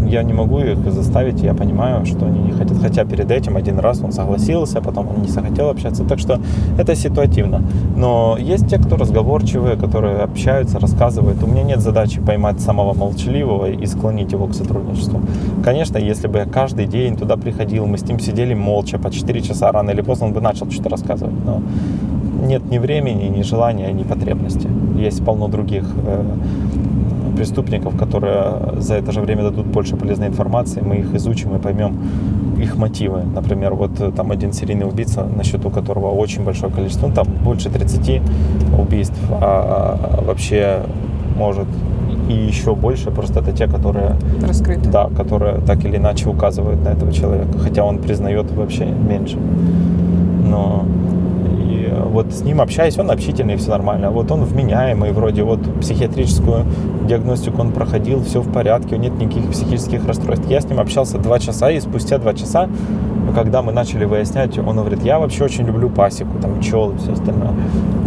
Speaker 1: Я не могу их заставить, я понимаю, что они не хотят. Хотя перед этим один раз он согласился, потом он не захотел общаться. Так что это ситуативно. Но есть те, кто разговорчивые, которые общаются, рассказывают. У меня нет задачи поймать самого молчаливого и склонить его к сотрудничеству. Конечно, если бы я каждый день туда приходил, мы с ним сидели молча по 4 часа, рано или поздно он бы начал что-то рассказывать. Но нет ни времени, ни желания, ни потребности. Есть полно других э, преступников, которые за это же время дадут больше полезной информации, мы их изучим и поймем их мотивы. Например, вот э, там один серийный убийца, на счету которого очень большое количество, ну там больше 30 убийств, а вообще может и еще больше, просто это те, которые,
Speaker 2: Раскрыто.
Speaker 1: да, которые так или иначе указывают на этого человека, хотя он признает вообще меньше. Но вот с ним общаюсь, он общительный, все нормально. Вот он вменяемый, вроде вот психиатрическую диагностику он проходил, все в порядке, нет никаких психических расстройств. Я с ним общался два часа, и спустя два часа, когда мы начали выяснять, он говорит, я вообще очень люблю пасеку, там пчел и все остальное.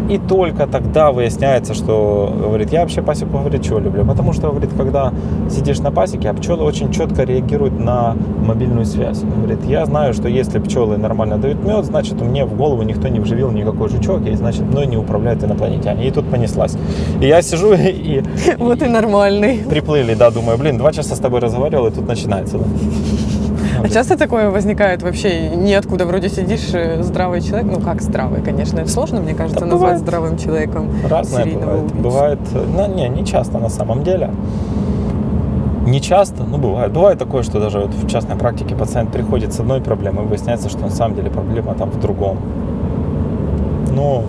Speaker 1: И только тогда выясняется, что, говорит, я вообще пасеку, говорит, чего люблю. Потому что, говорит, когда сидишь на пасеке, а пчелы очень четко реагируют на мобильную связь. Говорит, я знаю, что если пчелы нормально дают мед, значит, мне в голову никто не вживил никакой жучок, и значит, мной не управляют инопланетяне. И тут понеслась. И я сижу и...
Speaker 2: Вот и нормальный.
Speaker 1: Приплыли, да, думаю, блин, два часа с тобой разговаривал, и тут начинается, да.
Speaker 2: А часто такое возникает вообще ниоткуда? Вроде сидишь э, здравый человек, ну как здравый, конечно, это сложно, мне кажется,
Speaker 1: Да
Speaker 2: назвать
Speaker 1: бывает.
Speaker 2: здравым человеком
Speaker 1: Разное бывает.
Speaker 2: убийцу.
Speaker 1: Бывает, ну, не, не часто на самом деле. Не часто, но бывает. Бывает такое, что даже вот в частной практике пациент приходит с одной проблемой, и выясняется, что на самом деле проблема там в другом. Ну,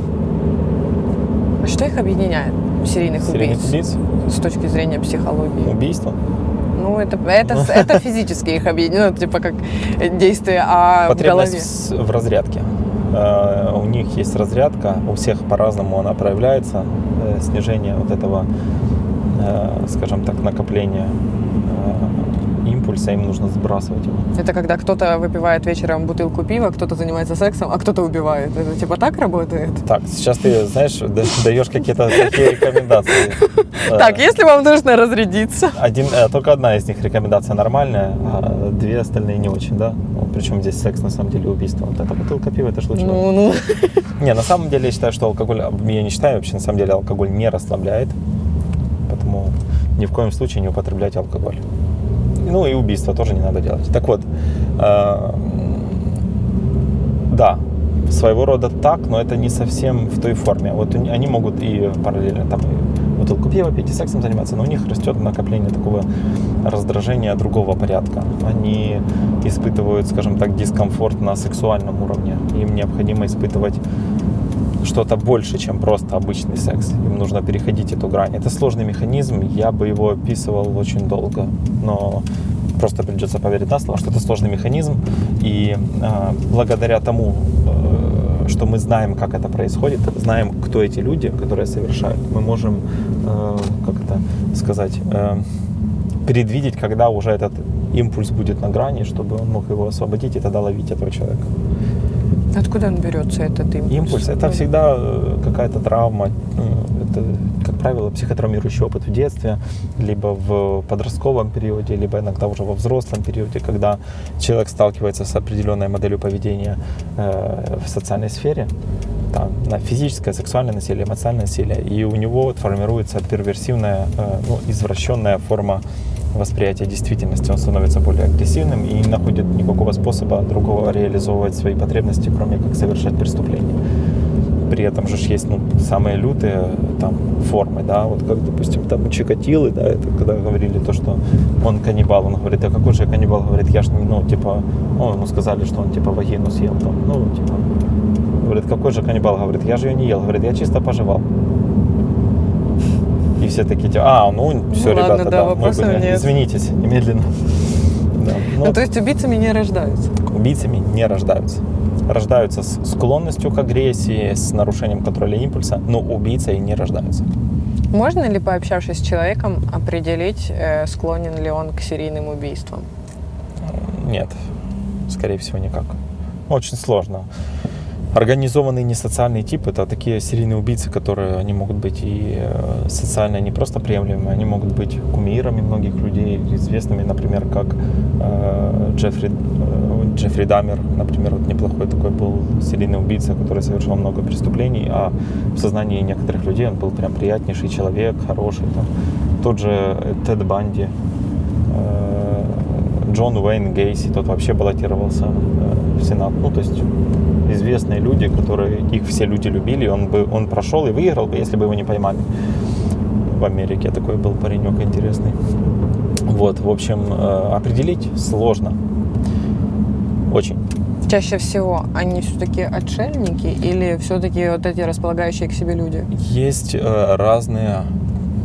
Speaker 2: А что их объединяет, серийных
Speaker 1: серийных
Speaker 2: убийц,
Speaker 1: убийц,
Speaker 2: с точки зрения психологии?
Speaker 1: убийство.
Speaker 2: Ну, это, это, это физически их объединяет, ну, типа как действие, а
Speaker 1: Потребность
Speaker 2: голове?
Speaker 1: в с- в разрядке. Э, У них есть разрядка, у всех по-разному она проявляется. Э, Снижение вот этого, э, скажем так, накопления импульса, им нужно сбрасывать его.
Speaker 2: Это когда кто-то выпивает вечером бутылку пива, кто-то занимается сексом, а кто-то убивает. Это типа так работает?
Speaker 1: Так, сейчас ты, знаешь, да- даешь какие-то такие рекомендации. Э,
Speaker 2: Так, если вам нужно разрядиться.
Speaker 1: Один, э, только одна из них рекомендация нормальная, а две остальные не очень, да? Вот причем здесь секс, на самом деле, убийство. Вот эта бутылка пива, это лучше.
Speaker 2: Ну, ну.
Speaker 1: Не, на самом деле я считаю, что алкоголь, я не считаю вообще, на самом деле алкоголь не расслабляет, поэтому ни в коем случае не употребляйте алкоголь. Ну и убийство тоже не надо делать. Так вот, э, да, своего рода так, но это не совсем в той форме. Вот они могут и параллельно там и бутылку пива пить, и сексом заниматься, но у них растет накопление такого раздражения другого порядка. Они испытывают, скажем так, дискомфорт на сексуальном уровне. Им необходимо испытывать что-то больше, чем просто обычный секс. Им нужно переходить эту грань. Это сложный механизм, я бы его описывал очень долго, но просто придется поверить на слово, что это сложный механизм, и э, благодаря тому, э, что мы знаем, как это происходит, знаем, кто эти люди, которые совершают, мы можем, э, как это сказать, э, предвидеть, когда уже этот импульс будет на грани, чтобы он мог его освободить и тогда ловить этого человека.
Speaker 2: Откуда он берется, этот импульс?
Speaker 1: Импульс это всегда э, какая-то травма, ну, это, как правило, психотравмирующий опыт в детстве, либо в подростковом периоде, либо иногда уже во взрослом периоде, когда человек сталкивается с определенной моделью поведения э, в социальной сфере, там, на физическое, сексуальное насилие, эмоциональное насилие, и у него формируется перверсивная, э, ну, извращенная форма восприятия действительности. Он становится более агрессивным и не находит никакого способа другого реализовывать свои потребности, кроме как совершать преступления. При этом же есть ну, самые лютые там, формы, да, вот как, допустим, там Чикатилы, да, это когда говорили то, что он каннибал, он говорит, а какой же я каннибал, говорит, я ж, ну, типа, ну, ему сказали, что он, типа, вагину съел, там, ну, типа, говорит, какой же каннибал, говорит, я же ее не ел, говорит, я чисто пожевал. И все такие, типа, а, ну, все,
Speaker 2: ладно,
Speaker 1: ребята,
Speaker 2: да,
Speaker 1: да, мы были,
Speaker 2: нет.
Speaker 1: извинитесь, немедленно. Да, ну,
Speaker 2: Ну, то есть убийцами не рождаются.
Speaker 1: убийцами не рождаются. Рождаются с склонностью к агрессии, с нарушением контроля импульса, но убийцей не рождаются.
Speaker 2: Можно ли, пообщавшись с человеком, определить, э, склонен ли он к серийным убийствам?
Speaker 1: Нет, скорее всего, никак. Очень сложно. Организованный несоциальный тип – это такие серийные убийцы, которые они могут быть и э, социально не просто приемлемыми, они могут быть кумирами многих людей, известными, например, как э, Джеффри, э, Джеффри Даммер, например, вот неплохой такой был серийный убийца, который совершил много преступлений, а в сознании некоторых людей он был прям приятнейший человек, хороший. Там. Тот же Тед Банди, Джон Уэйн Гейси, тот вообще баллотировался в Сенат. Ну, то есть известные люди, которые их все люди любили, он бы он прошел и выиграл бы, если бы его не поймали. В Америке такой был паренек интересный. Вот, в общем, э, определить сложно. Очень.
Speaker 2: Чаще всего они все-таки отшельники или все-таки вот эти располагающие к себе люди?
Speaker 1: Есть э, разные,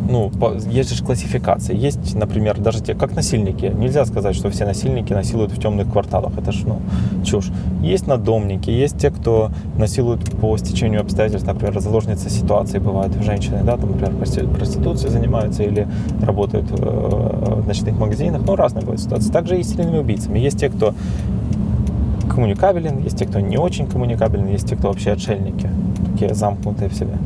Speaker 1: ну, есть же классификации. Есть, например, даже те, как насильники. Нельзя сказать, что все насильники насилуют в темных кварталах. Это ж, ну, чушь. Есть надомники, есть те, кто насилует по стечению обстоятельств, например, заложницы ситуации бывают женщины, да, там, например, прости- проституцией занимаются или работают э, в ночных магазинах, ну, разные бывают ситуации. Также и с серийными убийцами. Есть те, кто коммуникабелен, есть те, кто не очень коммуникабелен, есть те, кто вообще отшельники, такие замкнутые в себе.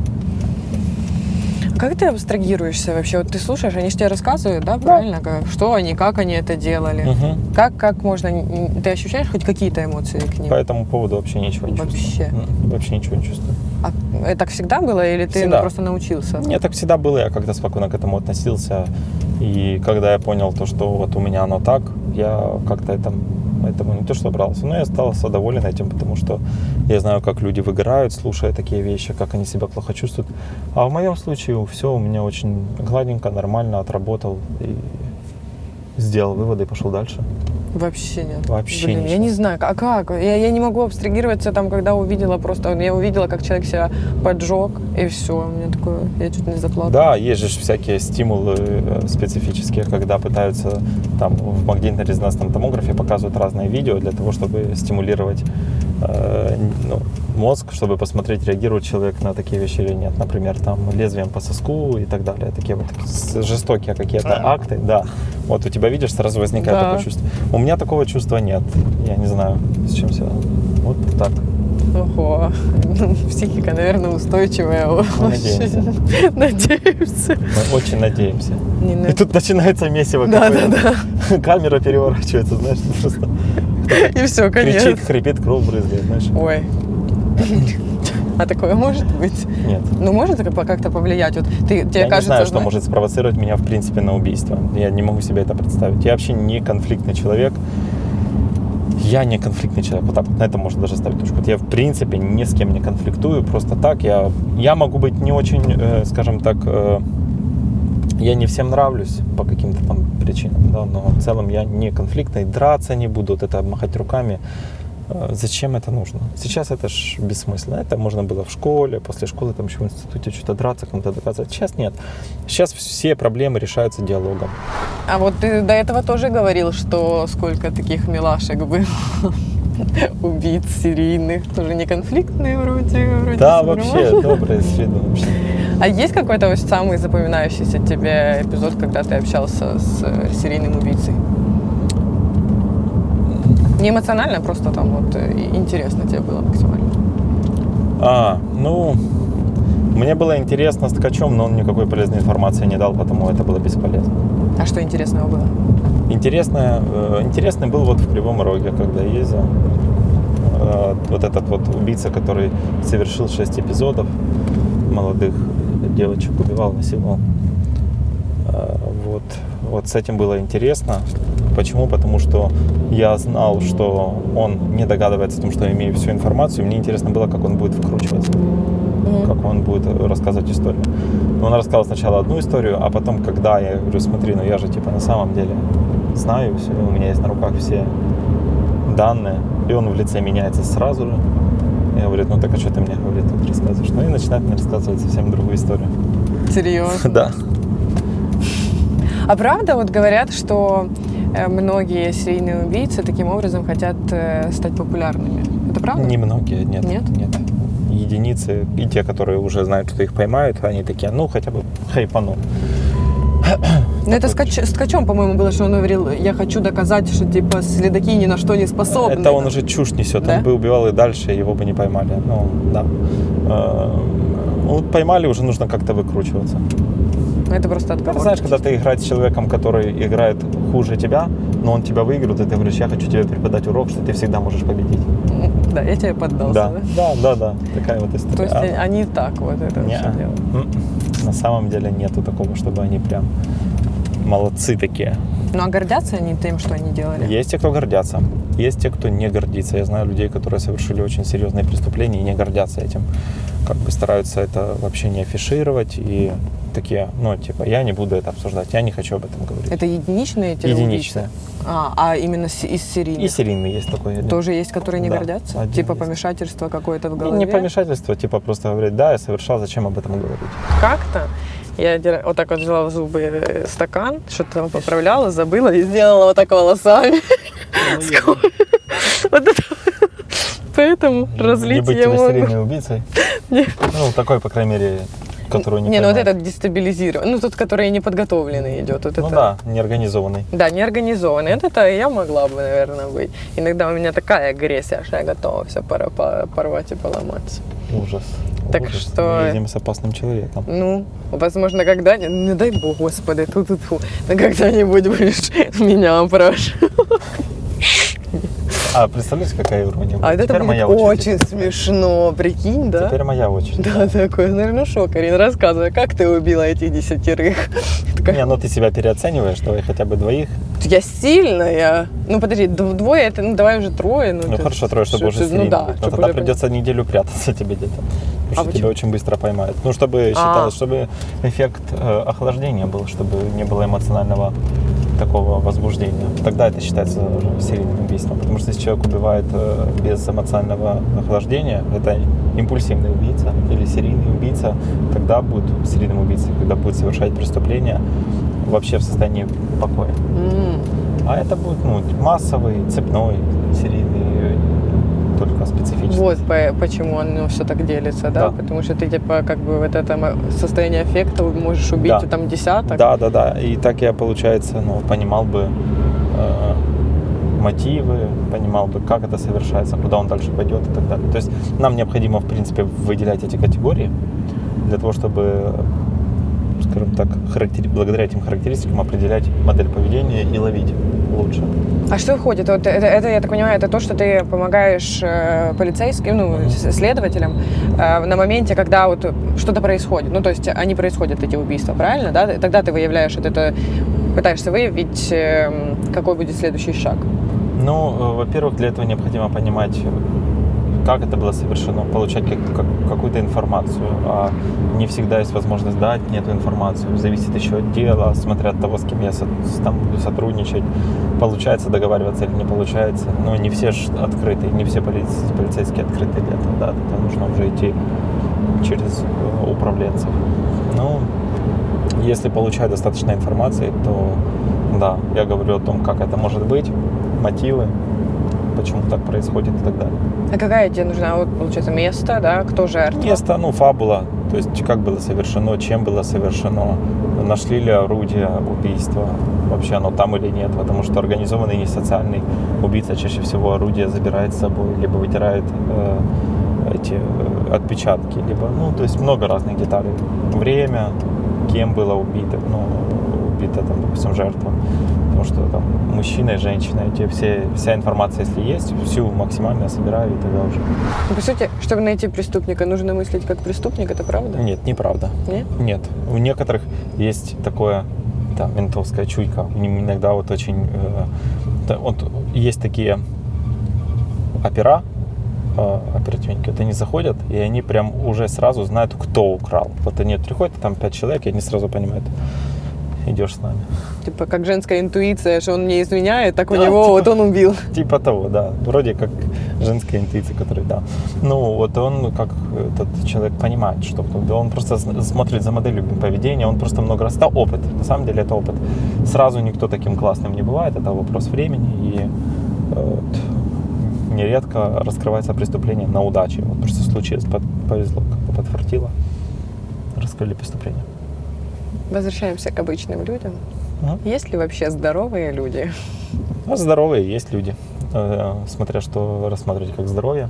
Speaker 2: Как ты абстрагируешься вообще? Вот ты слушаешь, они же тебе рассказывают, да, правильно? Как- Что они, как они это делали?
Speaker 1: Мгм.
Speaker 2: Как, как можно... Ты ощущаешь хоть какие-то эмоции к ним?
Speaker 1: По этому поводу вообще ничего не
Speaker 2: Вообще?
Speaker 1: чувствую. Вообще ничего не чувствую.
Speaker 2: А это так всегда было или ты
Speaker 1: Всегда.
Speaker 2: просто научился?
Speaker 1: Нет, так всегда было, я когда спокойно к этому относился. И когда я понял то, что вот у меня оно так, я как-то это, этому не то что брался, но я остался доволен этим, потому что я знаю, как люди выгорают, слушая такие вещи, как они себя плохо чувствуют. А в моем случае все у меня очень гладенько, нормально, отработал и сделал выводы и пошел дальше.
Speaker 2: Вообще нет.
Speaker 1: Вообще
Speaker 2: Блин, я не знаю, а как? Я, я не могу абстрагироваться там, когда увидела просто... Я увидела, как человек себя поджег, и все. У меня такое... Я чуть не заплакала.
Speaker 1: Да, есть же всякие стимулы э, специфические, когда пытаются там в магнитно-резонансном томографе показывают разные видео для того, чтобы стимулировать э, ну, мозг, чтобы посмотреть, реагирует человек на такие вещи или нет. Например, там лезвием по соску и так далее. Такие вот жестокие какие-то акты. Да. Вот у тебя видишь, сразу возникает
Speaker 2: Да.
Speaker 1: такое чувство. У меня такого чувства нет. Я не знаю, с чем связано. Вот так.
Speaker 2: Ого. Психика, наверное, устойчивая.
Speaker 1: надеемся.
Speaker 2: Надеемся.
Speaker 1: Мы очень надеемся.
Speaker 2: Не на-
Speaker 1: И тут начинается месиво
Speaker 2: Да,
Speaker 1: какое-то.
Speaker 2: да, да.
Speaker 1: Камера переворачивается, знаешь, просто
Speaker 2: И все, конец.
Speaker 1: кричит, хрипит, кровь брызгает, знаешь.
Speaker 2: Ой. А такое может быть?
Speaker 1: Нет.
Speaker 2: Ну, может как-то повлиять? Вот ты, тебе
Speaker 1: я
Speaker 2: кажется,
Speaker 1: не знаю, что может спровоцировать меня, в принципе, на убийство. Я не могу себе это представить. Я вообще не конфликтный человек. Я не конфликтный человек. Вот так вот на это можно даже ставить точку. Вот я, в принципе, ни с кем не конфликтую. Просто так. Я, я могу быть не очень, э, скажем так, э, я не всем нравлюсь по каким-то там причинам, да, но в целом я не конфликтный, драться не буду, вот это махать руками. Э, Зачем это нужно? Сейчас это ж бессмысленно. Это можно было в школе, после школы, там еще в институте что-то драться, кому-то доказывать. Сейчас нет. Сейчас все проблемы решаются диалогом.
Speaker 2: А вот ты до этого тоже говорил, что сколько таких милашек было. Убийц серийных, тоже не конфликтные вроде. вроде
Speaker 1: Да, вообще,
Speaker 2: нормально.
Speaker 1: доброе с виду вообще.
Speaker 2: А есть какой-то самый запоминающийся тебе эпизод, когда ты общался с э, серийным убийцей? Не эмоционально, просто там вот э, интересно тебе было максимально.
Speaker 1: А, ну, мне было интересно с ткачом, но он никакой полезной информации не дал, потому это было бесполезно.
Speaker 2: А что интересного было?
Speaker 1: Интересное, э, интересный был вот в Кривом Роге, когда ездил. Вот этот вот убийца, который совершил шесть эпизодов, молодых девочек убивал, насиловал. Вот, вот с этим было интересно. Почему? Потому что я знал, что он не догадывается о том, что я имею всю информацию. Мне интересно было, как он будет выкручиваться как он будет рассказывать историю. Он рассказал сначала одну историю, а потом, когда я говорю, смотри, ну я же типа на самом деле знаю все, у меня есть на руках все данные, и он в лице меняется сразу же. И говорит, ну так а что ты мне, говорит, тут рассказываешь? Ну и начинает мне рассказывать совсем другую историю.
Speaker 2: Серьезно?
Speaker 1: Да.
Speaker 2: А правда вот говорят, что э, многие серийные убийцы таким образом хотят э, стать популярными? Это правда?
Speaker 1: Немногие, нет.
Speaker 2: Нет?
Speaker 1: Нет. Единицы, и те, которые уже знают, что их поймают, они такие, ну хотя бы хайпану.
Speaker 2: Ну это с, Ткачом, по-моему, было, что он говорил, я хочу доказать, что типа следаки ни на что не способны.
Speaker 1: Это он уже чушь несет.
Speaker 2: Да?
Speaker 1: Он бы убивал и дальше, его бы не поймали. Ну, да. Э, Вот поймали, уже нужно как-то выкручиваться.
Speaker 2: Это просто
Speaker 1: Это
Speaker 2: отговор.
Speaker 1: знаешь, когда ты играешь с человеком, который играет хуже тебя, но он тебя выиграет, и ты говоришь, я хочу тебе преподать урок, что ты всегда можешь победить.
Speaker 2: Да, я тебе поддался,
Speaker 1: Да,
Speaker 2: да?
Speaker 1: да, да, да. Такая вот история.
Speaker 2: То есть
Speaker 1: А,
Speaker 2: они так вот это
Speaker 1: не,
Speaker 2: все делают.
Speaker 1: м-м. на самом деле нету такого, чтобы они прям молодцы такие.
Speaker 2: Ну а гордятся они тем, что они делали?
Speaker 1: Есть те, кто гордятся, есть те, кто не гордится. Я знаю людей, которые совершили очень серьезные преступления и не гордятся этим. Как бы стараются это вообще не афишировать и такие, ну, типа, я не буду это обсуждать, я не хочу об этом говорить.
Speaker 2: Это единичные эти
Speaker 1: Единичные.
Speaker 2: А, а именно с- из серийных?
Speaker 1: И серийный есть такой. один.
Speaker 2: Тоже есть, которые не
Speaker 1: Да,
Speaker 2: гордятся?
Speaker 1: один
Speaker 2: Типа
Speaker 1: есть.
Speaker 2: помешательство какое-то в
Speaker 1: И
Speaker 2: голове?
Speaker 1: не помешательство, типа просто говорить, да, я совершал, зачем об этом говорить.
Speaker 2: Как-то я вот так вот взяла в зубы стакан, что-то там поправляла, забыла и сделала вот так волосами. Вот это. Поэтому разлить
Speaker 1: быть
Speaker 2: я могу.
Speaker 1: серийной убийцей.
Speaker 2: Не.
Speaker 1: Ну, такой, по крайней мере, которую не
Speaker 2: Не, ну вот этот дестабилизированный. Ну, тот, который неподготовленный идет. Вот
Speaker 1: Ну
Speaker 2: это.
Speaker 1: да, неорганизованный.
Speaker 2: Да, неорганизованный. Вот это я могла бы, наверное, быть. Иногда у меня такая агрессия, что я готова все порвать и поломать.
Speaker 1: Ужас.
Speaker 2: Так
Speaker 1: Ужас.
Speaker 2: что-
Speaker 1: Мы едем с опасным человеком.
Speaker 2: Ну, возможно, когда-нибудь, не дай бог, господи, тут тут но когда-нибудь будешь меня опрашивать.
Speaker 1: А представляете, какая ирония?
Speaker 2: А это
Speaker 1: Теперь
Speaker 2: будет
Speaker 1: моя очередь.
Speaker 2: очень смешно, прикинь, да?
Speaker 1: Теперь моя очередь.
Speaker 2: Да, такой, наверное, ну шо, Карин, рассказывай, как ты убила этих десятерых?
Speaker 1: Не, ну ты себя переоцениваешь, давай хотя бы двоих.
Speaker 2: Я сильная. Ну, подожди, дв- двое, это, ну, давай уже трое. Ну,
Speaker 1: Ну
Speaker 2: ты-
Speaker 1: хорошо, трое, чтобы
Speaker 2: что-
Speaker 1: уже
Speaker 2: что-
Speaker 1: серийный
Speaker 2: Ну да.
Speaker 1: Но тогда придется неделю прятаться тебе где-то. Потому что тебя
Speaker 2: почему?
Speaker 1: очень быстро поймают. Ну, чтобы считалось, чтобы эффект э, охлаждения был, чтобы не было эмоционального такого возбуждения. Тогда это считается серийным убийством. Потому что если человек убивает э, без эмоционального охлаждения, это импульсивный убийца или серийный убийца, тогда будет серийным убийцей, когда будет совершать преступление вообще в состоянии покоя.
Speaker 2: М.
Speaker 1: А это будет ну, массовый, цепной, серийный, только специфический.
Speaker 2: Вот по- почему оно все так делится, да?
Speaker 1: Да.
Speaker 2: Потому что ты, типа, как бы вот это состояние аффекта можешь убить
Speaker 1: Да.
Speaker 2: там десяток.
Speaker 1: Да, да, да. И так я, получается, ну, понимал бы э, мотивы, понимал бы, как это совершается, куда он дальше пойдет и так далее. То есть нам необходимо, в принципе, выделять эти категории для того, чтобы, скажем так, характери- благодаря этим характеристикам определять модель поведения и ловить лучше.
Speaker 2: А что входит? Вот это, это, я так понимаю, это то, что ты помогаешь э, полицейским, ну, следователям э, на моменте, когда вот что-то происходит. Ну, то есть они происходят, эти убийства, правильно? Да? Тогда ты выявляешь вот это, пытаешься выявить, э, какой будет следующий шаг.
Speaker 1: Ну, э, во-первых, для этого необходимо понимать, как это было совершено, получать как- как- какую-то информацию. А не всегда есть возможность дать мне эту информацию. Зависит еще от дела, смотря от того, с кем я со- там буду сотрудничать. Получается договариваться или не получается. Но не все открыты, не все полиц- полицейские открыты для этого. Да, это нужно уже идти через э, управленцев. Ну, если получаю достаточно информации, то да, я говорю о том, как это может быть, мотивы, почему так происходит и так далее.
Speaker 2: А какая тебе нужна, вот, получается, место, да? Кто жертва?
Speaker 1: Место, ну, фабула, то есть как было совершено, чем было совершено, нашли ли орудие убийства, вообще оно там или нет, потому что организованный не социальный убийца чаще всего орудие забирает с собой, либо вытирает э, эти э, отпечатки, либо, ну, то есть много разных деталей. Время, кем было убито, ну, убита, там, допустим, жертва. Потому что там мужчина и женщина, эти все, вся информация, если есть, всю максимально собираю, и тогда уже...
Speaker 2: Ну, По сути, чтобы найти преступника, нужно мыслить как преступник, это правда?
Speaker 1: Нет, неправда.
Speaker 2: Нет?
Speaker 1: Нет. У некоторых есть такое, да, ментовская чуйка. Иногда вот очень... э, вот есть такие опера, э, оперативники, вот они заходят, и они прям уже сразу знают, кто украл. Вот они приходят, там пять человек, и они сразу понимают, идешь с нами.
Speaker 2: Типа, как женская интуиция, что он не изменяет, так у
Speaker 1: Да,
Speaker 2: него
Speaker 1: типа-
Speaker 2: вот он убил.
Speaker 1: Типа того, да. Вроде как женская интуиция, которая, да. Ну, вот он, как этот человек понимает, что. Он просто смотрит за моделью поведения, он просто много раз... Это опыт. На самом деле это опыт. Сразу никто таким классным не бывает, это вопрос времени. И э, вот, нередко раскрывается преступление на удаче. Вот просто под- повезло, как-то подфартило. Раскрыли преступление.
Speaker 2: Возвращаемся к обычным людям.
Speaker 1: Мгм.
Speaker 2: Есть ли вообще здоровые люди?
Speaker 1: Ну, здоровые есть люди, э, смотря что рассматривать как здоровье.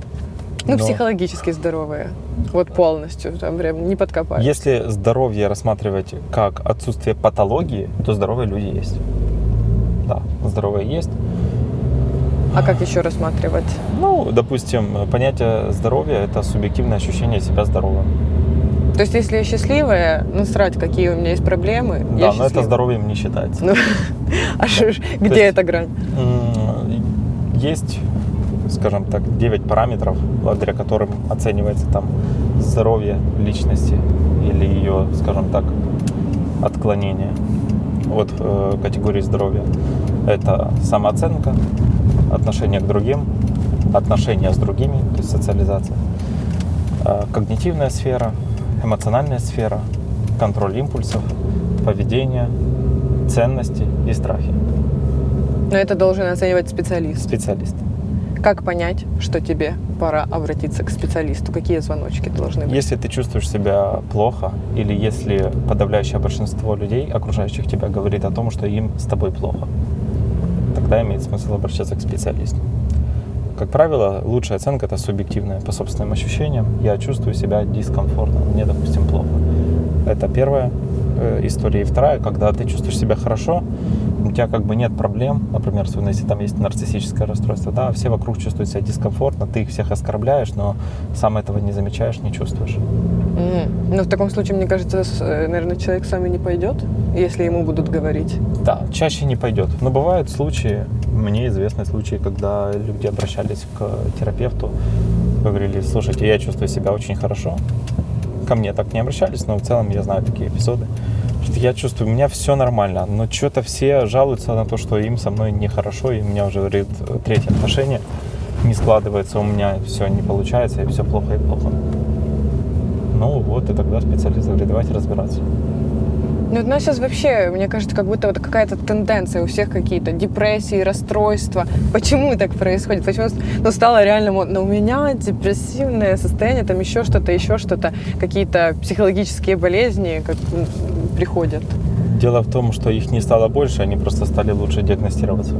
Speaker 2: Ну,
Speaker 1: Но-
Speaker 2: психологически здоровые. Вот полностью, там прям не подкопать.
Speaker 1: Если здоровье рассматривать как отсутствие патологии, то здоровые люди есть. Да, здоровые есть.
Speaker 2: А как еще рассматривать?
Speaker 1: Ну, допустим, понятие здоровья – это субъективное ощущение себя здоровым.
Speaker 2: То есть, если я счастливая, насрать, какие у меня есть проблемы,
Speaker 1: Да, но это
Speaker 2: счастлива.
Speaker 1: здоровьем не считается.
Speaker 2: Ну, а ж- где эта грань?
Speaker 1: Есть, скажем так, 9 параметров, благодаря которым оценивается там здоровье личности или ее, скажем так, отклонение от э, категории здоровья. Это самооценка, отношение к другим, отношения с другими, то есть социализация, э, когнитивная сфера, эмоциональная сфера, контроль импульсов, поведение, ценности и страхи.
Speaker 2: Но это должен оценивать специалист.
Speaker 1: Специалист.
Speaker 2: Как понять, что тебе пора обратиться к специалисту? Какие звоночки должны быть?
Speaker 1: Если ты чувствуешь себя плохо, или если подавляющее большинство людей, окружающих тебя, говорит о том, что им с тобой плохо, тогда имеет смысл обращаться к специалисту. Как правило, лучшая оценка это субъективная по собственным ощущениям. Я чувствую себя дискомфортно, мне, допустим, плохо. Это первая э, история. И вторая, когда ты чувствуешь себя хорошо, у тебя как бы нет проблем, например, особенно если там есть нарциссическое расстройство, да, все вокруг чувствуют себя дискомфортно, ты их всех оскорбляешь, но сам этого не замечаешь, не чувствуешь.
Speaker 2: Мгм. Ну, в таком случае, мне кажется, э, наверное, человек сам и не пойдет, если ему будут говорить.
Speaker 1: Да, чаще не пойдет. Но бывают случаи, мне известны случаи, когда люди обращались к терапевту, говорили, слушайте, я чувствую себя очень хорошо. Ко мне так не обращались, но в целом я знаю такие эпизоды. Что я чувствую, у меня все нормально, но что-то все жалуются на то, что им со мной нехорошо, и у меня уже, говорит, третье отношение не складывается, у меня все не получается, и все плохо и плохо. Ну вот, и тогда специалист говорит, давайте разбираться.
Speaker 2: Ну, у нас сейчас вообще, мне кажется, как будто вот какая-то тенденция у всех какие-то депрессии, расстройства. Почему так происходит? Почему ну, стало реально модно? У меня депрессивное состояние, там еще что-то, еще что-то, какие-то психологические болезни как приходят.
Speaker 1: Дело в том, что их не стало больше, они просто стали лучше диагностироваться.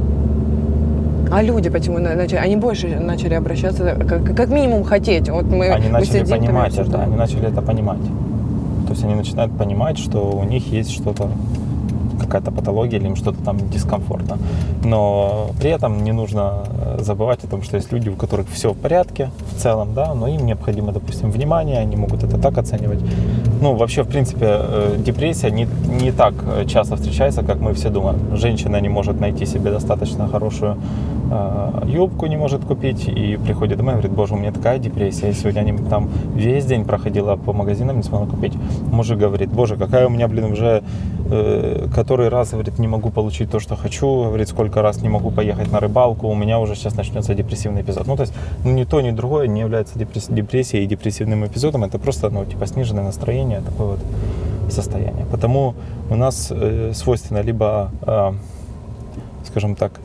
Speaker 2: А люди почему на- начали? Они больше начали обращаться, как, как минимум хотеть. Вот мы,
Speaker 1: Они
Speaker 2: мы
Speaker 1: начали
Speaker 2: сидим,
Speaker 1: понимать это,
Speaker 2: обсуждаем.
Speaker 1: они начали это понимать. То есть они начинают понимать, что у них есть что-то, какая-то патология или им что-то там дискомфортно. Но при этом не нужно э, забывать о том, что есть люди, у которых все в порядке в целом, да, но им необходимо, допустим, внимание, они могут это так оценивать. Ну, вообще, в принципе, э, депрессия не, не так часто встречается, как мы все думаем. Женщина не может найти себе достаточно хорошую юбку, не может купить, и приходит домой и говорит, боже, у меня такая депрессия, я сегодня не- там весь день проходила по магазинам, не смогла купить. Мужик говорит, боже, какая у меня, блин, уже э, который раз, говорит, не могу получить то, что хочу, говорит, сколько раз не могу поехать на рыбалку, у меня уже сейчас начнется депрессивный эпизод. Ну, то есть, ну, ни то, ни другое не является депресс- депрессией и депрессивным эпизодом, это просто, ну, типа, сниженное настроение, такое вот состояние. Потому у нас э, свойственно либо, э, скажем так,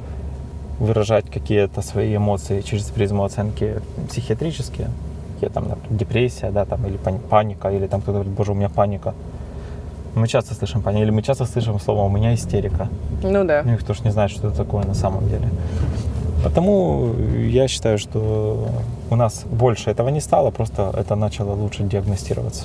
Speaker 1: выражать какие-то свои эмоции через призму оценки психиатрические, какие там, например, депрессия, да, там, или пани- паника, или там кто-то говорит, боже, у меня паника. Мы часто слышим паника, или мы часто слышим слово «у меня истерика».
Speaker 2: Ну да.
Speaker 1: Ну, никто же не знает, что это такое на самом деле. Потому я считаю, что у нас больше этого не стало, просто это начало лучше диагностироваться.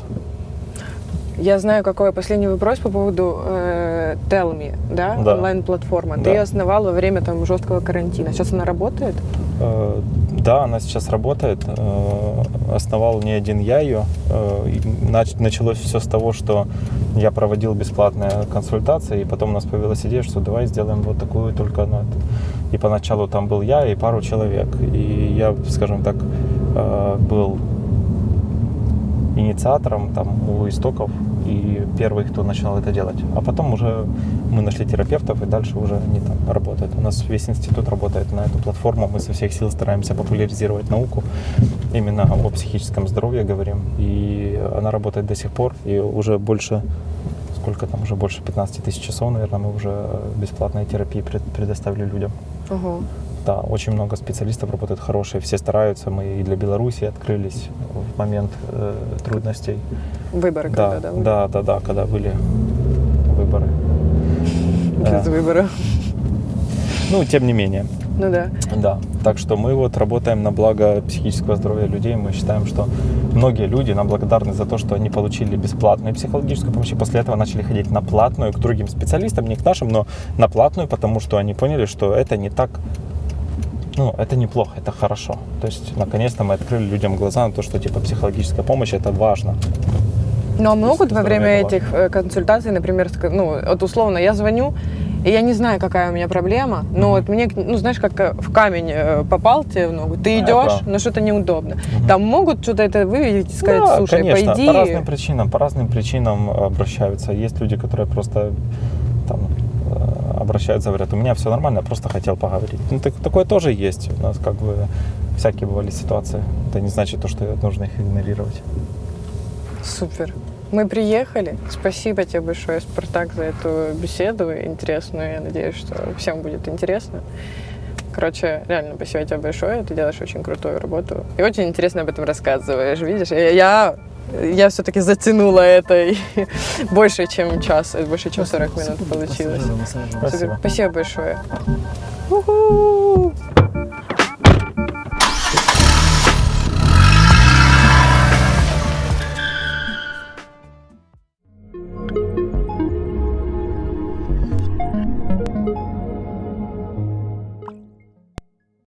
Speaker 2: Я знаю, какой последний вопрос по поводу э, Tell Me, да,
Speaker 1: Да.
Speaker 2: онлайн-платформа. Ты
Speaker 1: Да.
Speaker 2: ее основал во время там жесткого карантина. Сейчас она работает?
Speaker 1: Э, Да, она сейчас работает. Э, Основал не один я ее. Э, нач- Началось все с того, что я проводил бесплатные консультации, и потом у нас появилась идея, что давай сделаем вот такую только ну, это. И поначалу там был я и пару человек. И я, скажем так, э, был инициатором там у истоков и первый, кто начал это делать. А потом уже мы нашли терапевтов, и дальше уже они там работают. У нас весь институт работает на эту платформу. Мы со всех сил стараемся популяризировать науку. Именно о психическом здоровье говорим. И она работает до сих пор. И уже больше, сколько там, уже больше 15 тысяч часов, наверное, мы уже бесплатной терапии пред- предоставили людям.
Speaker 2: Ого.
Speaker 1: Да, очень много специалистов работают хорошие, все стараются. Мы и для Беларуси открылись в момент э, трудностей.
Speaker 2: Выборы
Speaker 1: Да,
Speaker 2: когда, да?
Speaker 1: да, да, да, когда были выборы.
Speaker 2: Без
Speaker 1: Да.
Speaker 2: выбора.
Speaker 1: Ну, тем не менее,
Speaker 2: Ну да.
Speaker 1: да. Так что мы вот работаем на благо психического здоровья людей. Мы считаем, что многие люди нам благодарны за то, что они получили бесплатную психологическую помощь, и после этого начали ходить на платную к другим специалистам, не к нашим, но на платную, потому что они поняли, что это не так ну, это неплохо, это хорошо. То есть, наконец-то мы открыли людям глаза на то, что, типа, психологическая помощь – это важно.
Speaker 2: Ну, а могут во время этих э, консультаций, например, ну, вот условно, я звоню, и я не знаю, какая у меня проблема, но вот мне, ну, знаешь, как э, в камень э, попал тебе в ногу, ты идешь, но что-то неудобно.
Speaker 1: Мгм.
Speaker 2: Там могут что-то это выявить и сказать,
Speaker 1: Да,
Speaker 2: слушай,
Speaker 1: конечно,
Speaker 2: по
Speaker 1: по разным причинам, по разным причинам обращаются. Есть люди, которые просто там обращаются, говорят, у меня все нормально, я просто хотел поговорить. Ну, так- такое тоже есть. У нас как бы всякие бывали ситуации. Это не значит то, что нужно их игнорировать.
Speaker 2: Супер. Мы приехали. Спасибо тебе большое, Спартак, за эту беседу интересную. Я надеюсь, что всем будет интересно. Короче, реально, спасибо тебе большое. Ты делаешь очень крутую работу. И очень интересно об этом рассказываешь. Видишь, я, я, все-таки затянула это и больше, чем час, больше, чем 40 минут получилось.
Speaker 1: Спасибо.
Speaker 2: Спасибо большое.